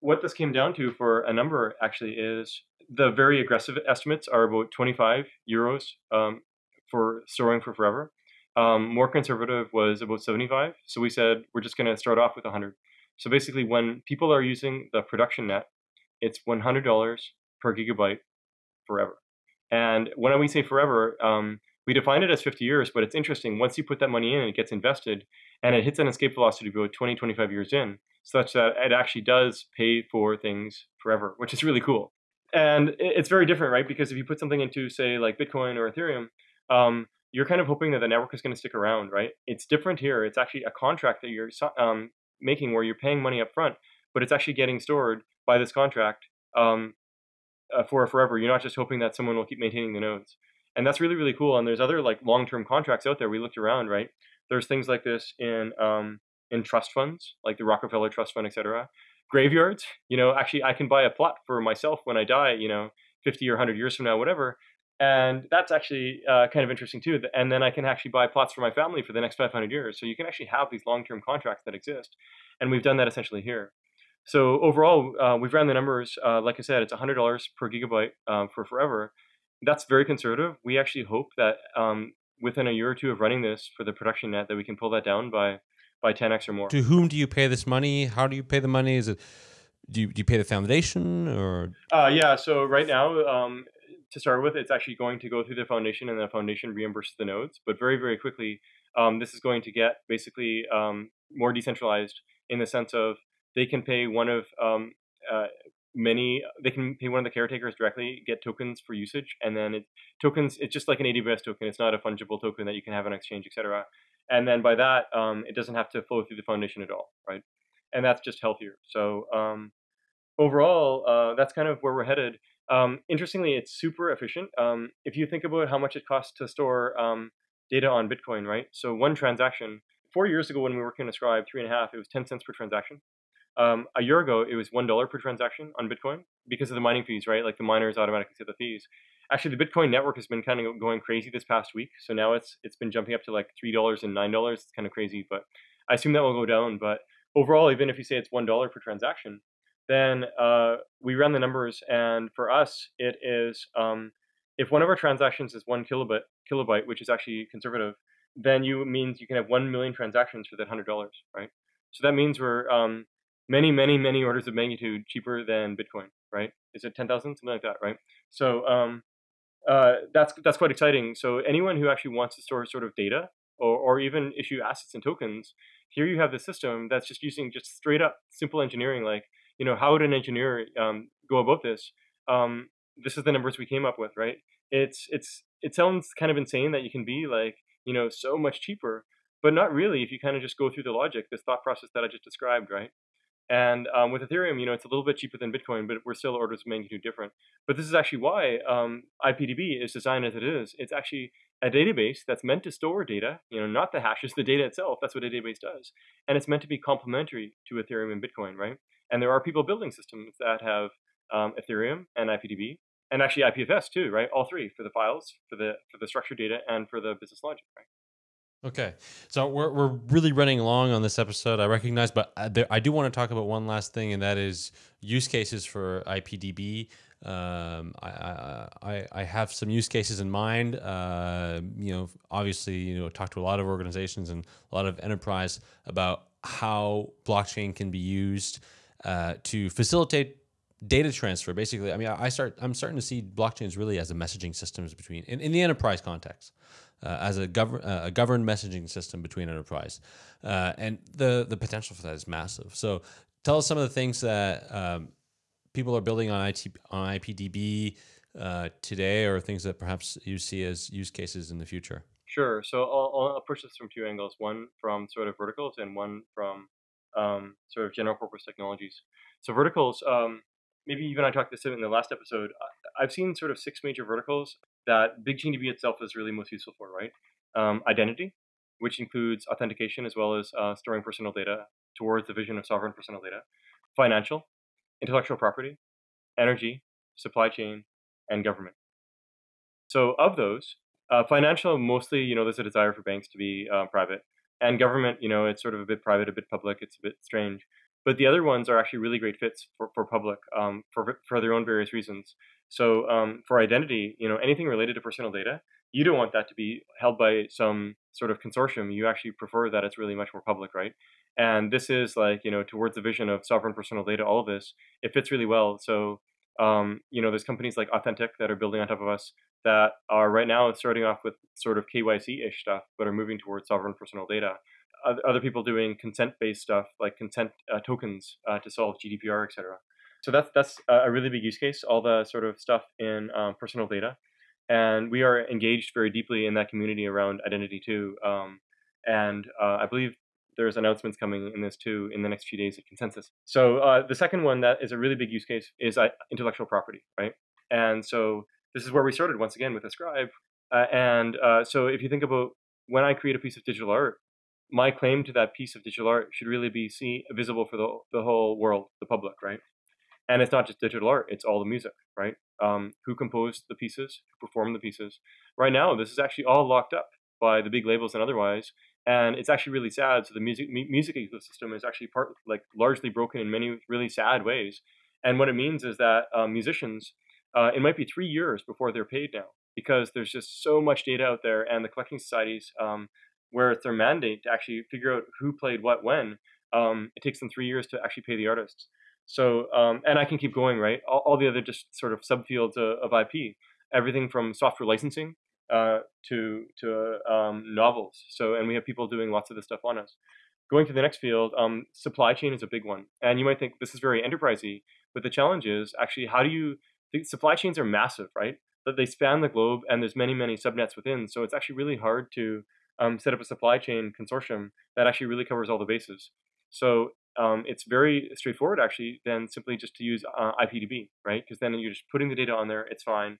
What this came down to for a number actually is the very aggressive estimates are about 25 euros um, for storing for forever. Um, more conservative was about 75. So we said we're just going to start off with 100. So basically, when people are using the production net, it's $100 per gigabyte forever. And when we say forever, um, we define it as 50 years, but it's interesting. Once you put that money in and it gets invested and it hits an escape velocity about 20, 25 years in, such that it actually does pay for things forever, which is really cool. And it's very different, right? Because if you put something into, say, like Bitcoin or Ethereum, um, you're kind of hoping that the network is going to stick around, right? It's different here. It's actually a contract that you're um, making where you're paying money up front, but it's actually getting stored by this contract um, uh, for forever. You're not just hoping that someone will keep maintaining the nodes and that's really really cool and there's other like long-term contracts out there. We looked around right? There's things like this in um, in trust funds like the rockefeller trust fund etc graveyards you know actually i can buy a plot for myself when i die you know 50 or 100 years from now whatever and that's actually uh, kind of interesting too and then i can actually buy plots for my family for the next 500 years. So you can actually have these long-term contracts that exist and we've done that essentially here. So overall uh, we've ran the numbers uh, like i said it's $100 per gigabyte um, for forever that's very conservative. We actually hope that um, within a year or two of running this for the production net, that we can pull that down by by 10x or more. To whom do you pay this money? How do you pay the money? Is it do you, do you pay the foundation or? Uh, yeah. So right now, um, to start with, it's actually going to go through the foundation, and the foundation reimburses the nodes. But very very quickly, um, this is going to get basically um, more decentralized in the sense of they can pay one of um, uh, many they can pay one of the caretakers directly get tokens for usage and then it tokens it's just like an aws token it's not a fungible token that you can have on exchange etc and then by that um, it doesn't have to flow through the foundation at all right? And that's just healthier. So um, overall uh, that's kind of where we're headed. Um, interestingly it's super efficient. Um, if you think about how much it costs to store um, data on bitcoin right? So one transaction four years ago when we were working on Ascribe three and a half it was 10 cents per transaction um, a year ago, it was one dollar per transaction on Bitcoin because of the mining fees, right? Like the miners automatically set the fees. Actually, the Bitcoin network has been kind of going crazy this past week, so now it's it's been jumping up to like three dollars and nine dollars. It's kind of crazy, but I assume that will go down, but overall, even if you say it's one dollar per transaction, then uh, we run the numbers, and for us, it is um, if one of our transactions is one kilobyte, kilobyte, which is actually conservative, then you means you can have one million transactions for that hundred dollars, right? So that means we're um, many, many, many orders of magnitude cheaper than Bitcoin, right? Is it ten thousand, something like that, right? So um, uh, that's that's quite exciting. So anyone who actually wants to store sort of data or, or even issue assets and tokens, here you have the system that's just using just straight up simple engineering. Like, you know, how would an engineer um, go about this? Um, this is the numbers we came up with, right? It's it's it sounds kind of insane that you can be like, you know, so much cheaper, but not really if you kind of just go through the logic, this thought process that I just described, right? And um, with Ethereum, you know, it's a little bit cheaper than Bitcoin, but we're still orders of magnitude different. But this is actually why um, IPDB is designed as it is. It's actually a database that's meant to store data, you know, not the hashes, the data itself. That's what a database does. And it's meant to be complementary to Ethereum and Bitcoin, right? And there are people building systems that have um, Ethereum and IPDB, and actually IPFS too, right? All three for the files, for the for the structured data, and for the business logic, right? Okay, so we're we're really running long on this episode. I recognize, but I, there, I do want to talk about one last thing, and that is use cases for IPDB. Um, I, I I have some use cases in mind. Uh, you know, obviously, you know, talk to a lot of organizations and a lot of enterprise about how blockchain can be used uh, to facilitate data transfer. Basically, I mean, I start I'm starting to see blockchains really as a messaging systems between in, in the enterprise context uh, as a, gov- uh, a governed messaging system between enterprise. Uh, and the, the potential for that is massive. So tell us some of the things that um, people are building on, IT, on IPDB uh, today or things that perhaps you see as use cases in the future. Sure. So I'll, I'll approach this from two angles, one from sort of verticals and one from um, sort of general purpose technologies. So verticals, um, maybe even I talked this in the last episode. I've seen sort of six major verticals that BigchainDB itself is really most useful for, right? Um, identity, which includes authentication as well as uh, storing personal data towards the vision of sovereign personal data, financial, intellectual property, energy, supply chain, and government. So of those, uh, financial mostly, you know, there's a desire for banks to be uh, private, and government, you know, it's sort of a bit private, a bit public, it's a bit strange. But the other ones are actually really great fits for, for public um, for, for their own various reasons. So um, for identity, you know, anything related to personal data, you don't want that to be held by some sort of consortium. You actually prefer that it's really much more public, right? And this is like, you know, towards the vision of sovereign personal data, all of this, it fits really well. So, um, you know, there's companies like Authenteq that are building on top of us that are right now starting off with sort of KYC-ish stuff, but are moving towards sovereign personal data other people doing consent-based stuff like consent uh, tokens uh, to solve GDPR, etc. So that's that's a really big use case. All the sort of stuff in um, personal data, and we are engaged very deeply in that community around identity too. Um, and uh, I believe there's announcements coming in this too in the next few days at Consensus. So uh, the second one that is a really big use case is uh, intellectual property, right? And so this is where we started once again with Ascribe. Uh, and so if you think about when I create a piece of digital art, my claim to that piece of digital art should really be see visible for the the whole world, the public, right? And it's not just digital art; it's all the music, right? Um, who composed the pieces, who performed the pieces. Right now, this is actually all locked up by the big labels and otherwise, and it's actually really sad. So the music music ecosystem is actually part like largely broken in many really sad ways. And what it means is that um, musicians, uh, it might be three years before they're paid now because there's just so much data out there, and the collecting societies um, where it's their mandate to actually figure out who played what when, um, it takes them three years to actually pay the artists. So, um, and I can keep going, right? All, all, the other just sort of subfields of, of IP, everything from software licensing uh, to to um, novels. So, and we have people doing lots of this stuff on us. Going to the next field, um, supply chain is a big one, and you might think this is very enterprisey, but the challenge is actually how do you? The supply chains are massive, right? That they span the globe, and there's many many subnets within. So it's actually really hard to um, set up a supply chain consortium that actually really covers all the bases. So um, it's very straightforward actually than simply just to use uh, IPDB, right? Because then you're just putting the data on there, it's fine.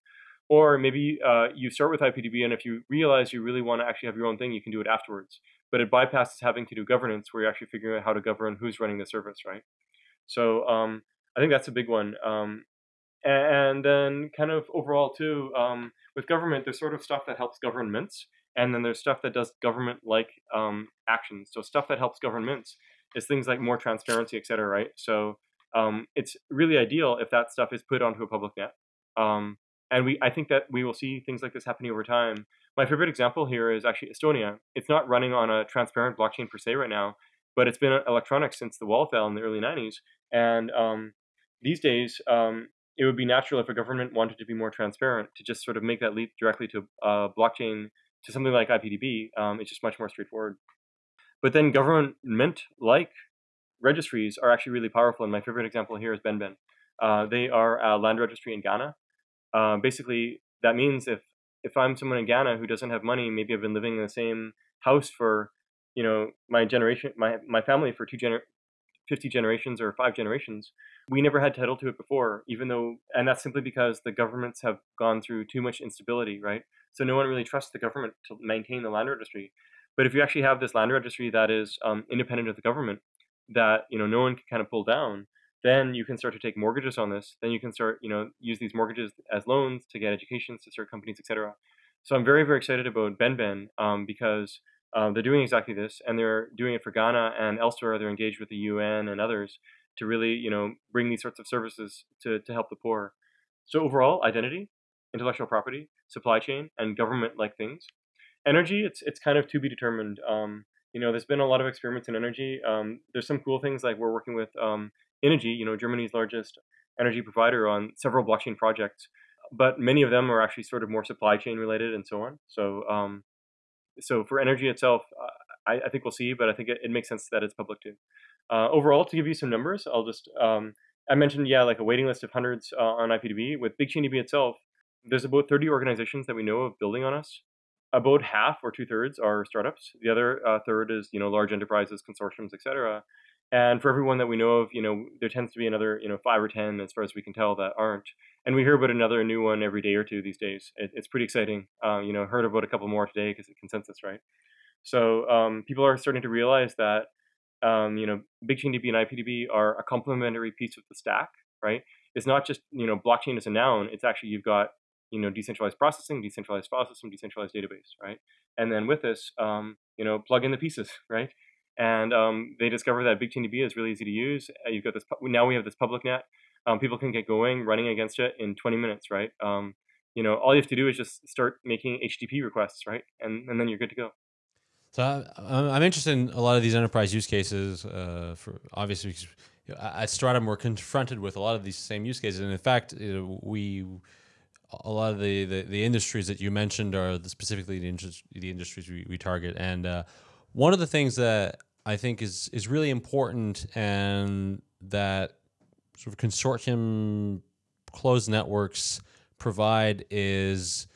Or maybe uh, you start with IPDB, and if you realize you really want to actually have your own thing, you can do it afterwards. But it bypasses having to do governance, where you're actually figuring out how to govern who's running the service, right? So um, I think that's a big one. Um, and then, kind of overall too, um, with government, there's sort of stuff that helps governments, And then there's stuff that does government-like um, actions. So stuff that helps governments is things like more transparency, et cetera, right? So um, it's really ideal if that stuff is put onto a public net. Um, and we, I think that we will see things like this happening over time. My favorite example here is actually Estonia. It's not running on a transparent blockchain per se right now, but it's been electronic since the wall fell in the early 90s. And um, these days, um, it would be natural if a government wanted to be more transparent to just sort of make that leap directly to uh, blockchain to something like IPDB. Um, it's just much more straightforward. But then government like registries are actually really powerful. And my favorite example here is BenBen. Uh, they are a land registry in Ghana. Uh, basically, that means if if I'm someone in Ghana who doesn't have money, maybe I've been living in the same house for, you know, my generation, my my family for two gener 50 generations or five generations. We never had title to it before, even though, and that's simply because the governments have gone through too much instability, right? So no one really trusts the government to maintain the land registry. But if you actually have this land registry that is um, independent of the government, that you know no one can kind of pull down, then you can start to take mortgages on this. Then you can start, you know, use these mortgages as loans to get educations to start companies, etc. So I'm very, very excited about BenBen um, because um, they're doing exactly this, and they're doing it for Ghana and elsewhere. They're engaged with the UN and others to really, you know, bring these sorts of services to, to help the poor. So overall, identity, intellectual property, supply chain, and government-like things. Energy, it's it's kind of to be determined. Um, you know, there's been a lot of experiments in energy. Um, there's some cool things like we're working with um, Innogy, you know, Germany's largest energy provider, on several blockchain projects. But many of them are actually sort of more supply chain related and so on. So um, so for energy itself, I, I, think we'll see, but I think it, it, makes sense that it's public too. Uh, overall, to give you some numbers, I'll just um, I mentioned yeah, like a waiting list of hundreds uh, on IPDB. With BigchainDB itself, there's about 30 organizations that we know of building on us. About half or two thirds are startups. The other uh, third is you know large enterprises, consortiums, etc. And for everyone that we know of, you know, there tends to be another, you know, five or ten, as far as we can tell, that aren't. And we hear about another new one every day or two these days. It, it's pretty exciting. Uh, you know, heard about a couple more today because it's consensus, right? So um, people are starting to realize that, um, you know, BigchainDB and IPDB are a complementary piece of the stack, right? It's not just, you know, blockchain is a noun. It's actually you've got, you know, decentralized processing, decentralized file system, decentralized database, right? And then with this, um, you know, plug in the pieces, right? and um, they discover that BigchainDB is really easy to use. Uh, you've got this now we have this public net. Um, people can get going running against it in 20 minutes, right? Um, you know, all you have to do is just start making HTTP requests, right, and and then you're good to go. So I'm interested in a lot of these enterprise use cases. Uh, for obviously, at Stratumn, we're confronted with a lot of these same use cases, and in fact, we a lot of the, the, the industries that you mentioned are the, specifically the, the industries we, we target, and uh, one of the things that I think is is really important and that sort of consortium closed networks provide is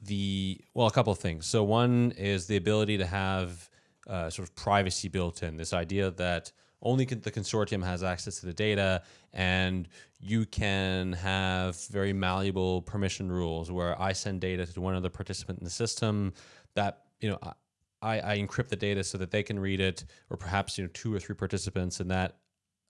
the well a couple of things. So one is the ability to have uh, sort of privacy built in. This idea that only the consortium has access to the data and you can have very malleable permission rules where I send data to one other participant in the system that you know I, I encrypt the data so that they can read it, or perhaps you know two or three participants, and that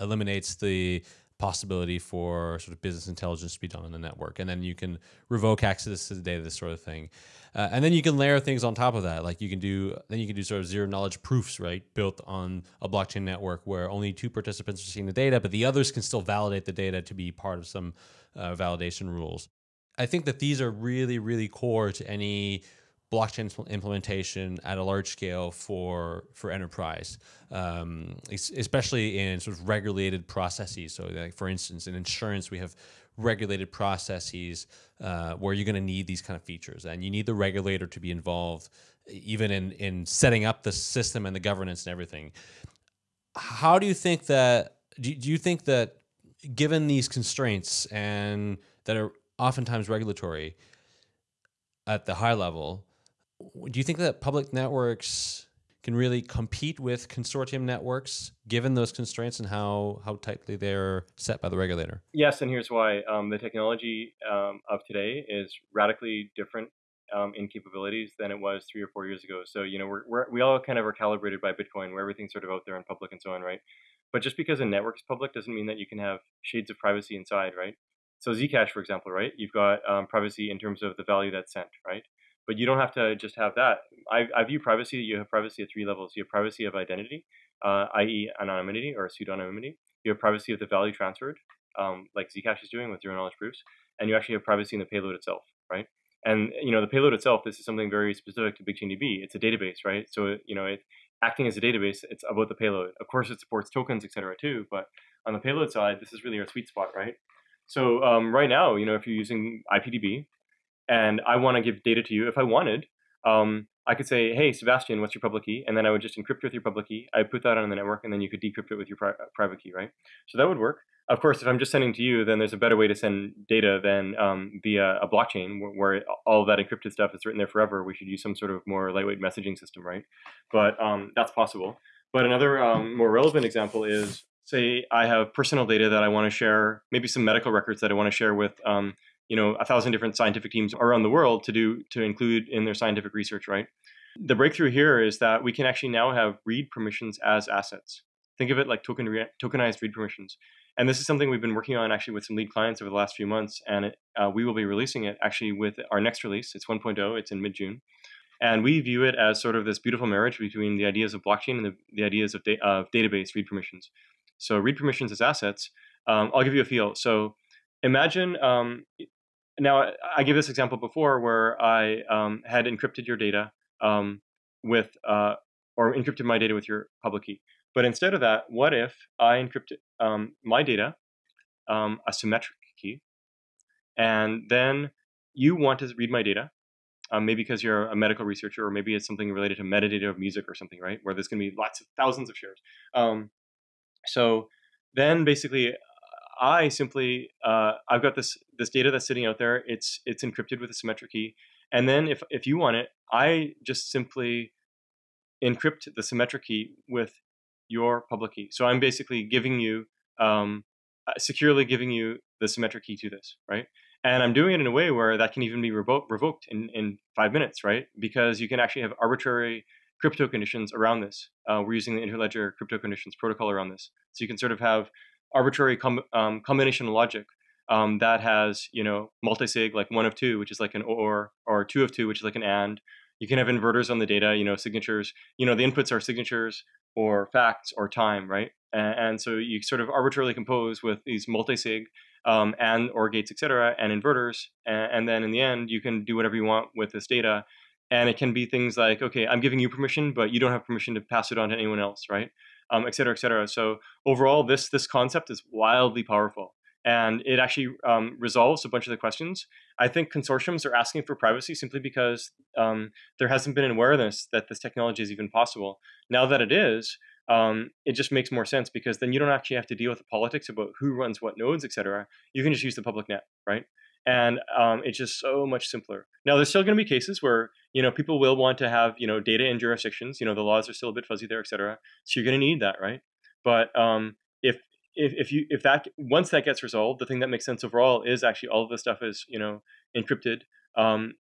eliminates the possibility for sort of business intelligence to be done on the network. And then you can revoke access to the data, this sort of thing. Uh, and then you can layer things on top of that. Like you can do, then you can do sort of zero knowledge proofs, right? Built on a blockchain network where only two participants are seeing the data, but the others can still validate the data to be part of some uh, validation rules. I think that these are really, really core to any blockchain implementation at a large scale for for enterprise, um, especially in sort of regulated processes. So, like for instance, in insurance, we have regulated processes uh, where you're going to need these kind of features, and you need the regulator to be involved, even in in setting up the system and the governance and everything. How do you think that? Do, do you think that, given these constraints and that are oftentimes regulatory at the high level, do you think that public networks can really compete with consortium networks given those constraints and how, how tightly they're set by the regulator? Yes, and here's why. Um, the technology um, of today is radically different um, in capabilities than it was three or four years ago. So, you know, we're, we're, we all kind of are calibrated by Bitcoin where everything's sort of out there in public and so on, right? But just because a network is public doesn't mean that you can have shades of privacy inside, right? So Zcash, for example, right? You've got um, privacy in terms of the value that's sent, right? But you don't have to just have that. I, I view privacy. You have privacy at three levels. You have privacy of identity, uh, i.e., anonymity or pseudonymity. You have privacy of the value transferred, um, like Zcash is doing with zero knowledge proofs, and you actually have privacy in the payload itself, right? And you know the payload itself. This is something very specific to BigchainDB. It's a database, right? So you know it acting as a database. It's about the payload. Of course, it supports tokens, etc. Too, but on the payload side, this is really our sweet spot, right? So um, right now, you know, if you're using IPDB, and I want to give data to you, if I wanted, um, I could say, hey, Sebastian, what's your public key? And then I would just encrypt with your public key. I put that on the network, and then you could decrypt it with your pri private key, right? So that would work. Of course, if I'm just sending to you, then there's a better way to send data than um, via a blockchain where, where, all that encrypted stuff is written there forever. We should use some sort of more lightweight messaging system, right? But um, that's possible. But another um, more relevant example is, say, I have personal data that I want to share, maybe some medical records that I want to share with um, you know a thousand different scientific teams around the world to do to include in their scientific research right? The breakthrough here is that we can actually now have read permissions as assets. Think of it like token re- tokenized read permissions. And this is something we've been working on actually with some lead clients over the last few months and it, uh, we will be releasing it actually with our next release. It's 1.0 it's in mid-june. And we view it as sort of this beautiful marriage between the ideas of blockchain and the, the ideas of, da- of database read permissions. So read permissions as assets. Um, i'll give you a feel. So imagine um, now I gave this example before where I um, had encrypted your data um, with uh, or encrypted my data with your public key. But instead of that, what if I encrypted um, my data, um, a symmetric key, and then you want to read my data, um, maybe because you're a medical researcher, or maybe it's something related to metadata of music or something, right? Where there's going to be lots of thousands of shares. Um, so then basically I simply uh, I've got this this data that's sitting out there. It's it's encrypted with a symmetric key, and then if if you want it, I just simply encrypt the symmetric key with your public key. So I'm basically giving you um, uh, securely giving you the symmetric key to this, right? And I'm doing it in a way where that can even be revo- revoked in, in five minutes, right? Because you can actually have arbitrary crypto conditions around this. Uh, we're using the Interledger crypto conditions protocol around this. So you can sort of have arbitrary com- um, combination logic um, that has you know multisig like one of two, which is like an or, or two of two, which is like an and. You can have inverters on the data, you know, signatures. You know, the inputs are signatures or facts or time, right? And, and so you sort of arbitrarily compose with these multisig um, and or gates, etc., and inverters, and, and then in the end, you can do whatever you want with this data. And it can be things like, okay, I'm giving you permission, but you don't have permission to pass it on to anyone else, right? Um, et cetera, et cetera. So overall, this this concept is wildly powerful, and it actually um, resolves a bunch of the questions. I think consortiums are asking for privacy simply because um, there hasn't been an awareness that this technology is even possible. Now that it is, um, it just makes more sense because then you don't actually have to deal with the politics about who runs what nodes, et cetera. You can just use the public net, right? And um, it's just so much simpler. Now, there's still going to be cases where you know people will want to have you know data in jurisdictions. You know, the laws are still a bit fuzzy there, et cetera. So you're going to need that, right? But um, if if if you if that once that gets resolved, the thing that makes sense overall is actually all of this stuff is you know encrypted um,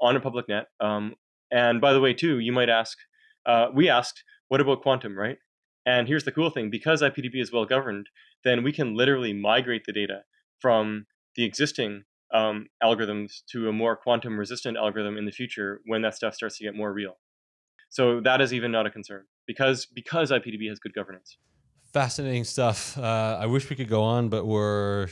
on a public net. Um, and by the way, too, you might ask, uh, we asked, what about quantum, right? And here's the cool thing: because IPDB is well governed, then we can literally migrate the data from the existing um, algorithms to a more quantum resistant algorithm in the future when that stuff starts to get more real. So that is even not a concern because because IPDB has good governance. Fascinating stuff. Uh, I wish we could go on, but we're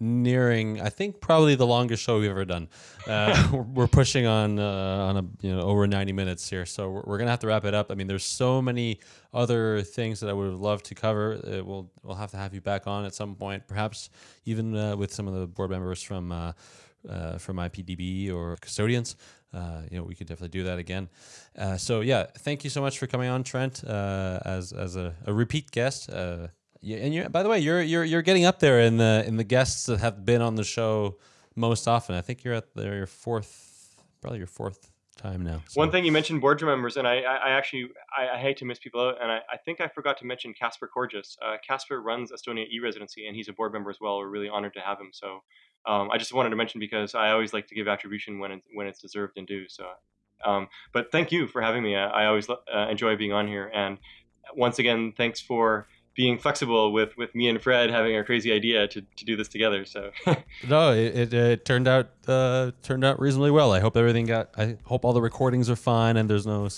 nearing i think probably the longest show we've ever done. Uh, we're pushing on uh, on a you know over 90 minutes here so we're, we're, gonna have to wrap it up. I mean there's so many other things that i would love to cover. Uh, we'll we'll have to have you back on at some point perhaps even uh, with some of the board members from uh, uh, from ipdb or custodians. You know we could definitely do that again. So yeah thank you so much for coming on trent as as a, a repeat guest yeah, and you're by the way, you're you're you're getting up there in the in the guests that have been on the show most often. I think you're at the, your fourth, probably your fourth time now. So. One thing you mentioned board members, and I, I, actually I, I, hate to miss people out, and I, I think I forgot to mention Kaspar Korjus. Uh, Kaspar runs Estonia e-residency, and he's a board member as well. We're really honored to have him. So um, I just wanted to mention because I always like to give attribution when it's when it's deserved and due. So, um, but thank you for having me. I, I always uh, enjoy being on here, and once again, thanks for being flexible with with me and Fred having our crazy idea to, to do this together. So no, it, it, it, turned out uh, turned out reasonably well. I hope everything got. I hope all the recordings are fine and there's no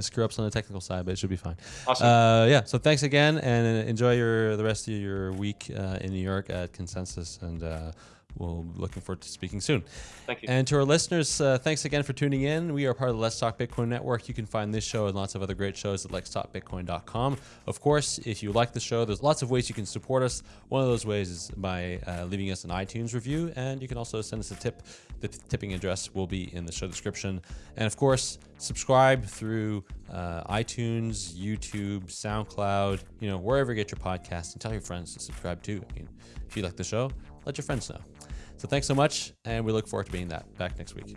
screw ups on the technical side, but it should be fine. Awesome. Uh, yeah. So thanks again, and enjoy your the rest of your week uh, in New York at Consensus, and uh, we'll looking forward to speaking soon. Thank you. And to our listeners, uh, thanks again for tuning in. We are part of the Let's Talk Bitcoin Network. You can find this show and lots of other great shows at letstalkbitcoin.com. Of course, if you like the show, there's lots of ways you can support us. One of those ways is by uh, leaving us an iTunes review, and you can also send us a tip. The tipping address will be in the show description. And of course, subscribe through uh, iTunes, YouTube, SoundCloud, you know, wherever you get your podcast, and tell your friends to subscribe too. I mean, if you like the show, let your friends know. So thanks so much, and we look forward to being that back next week.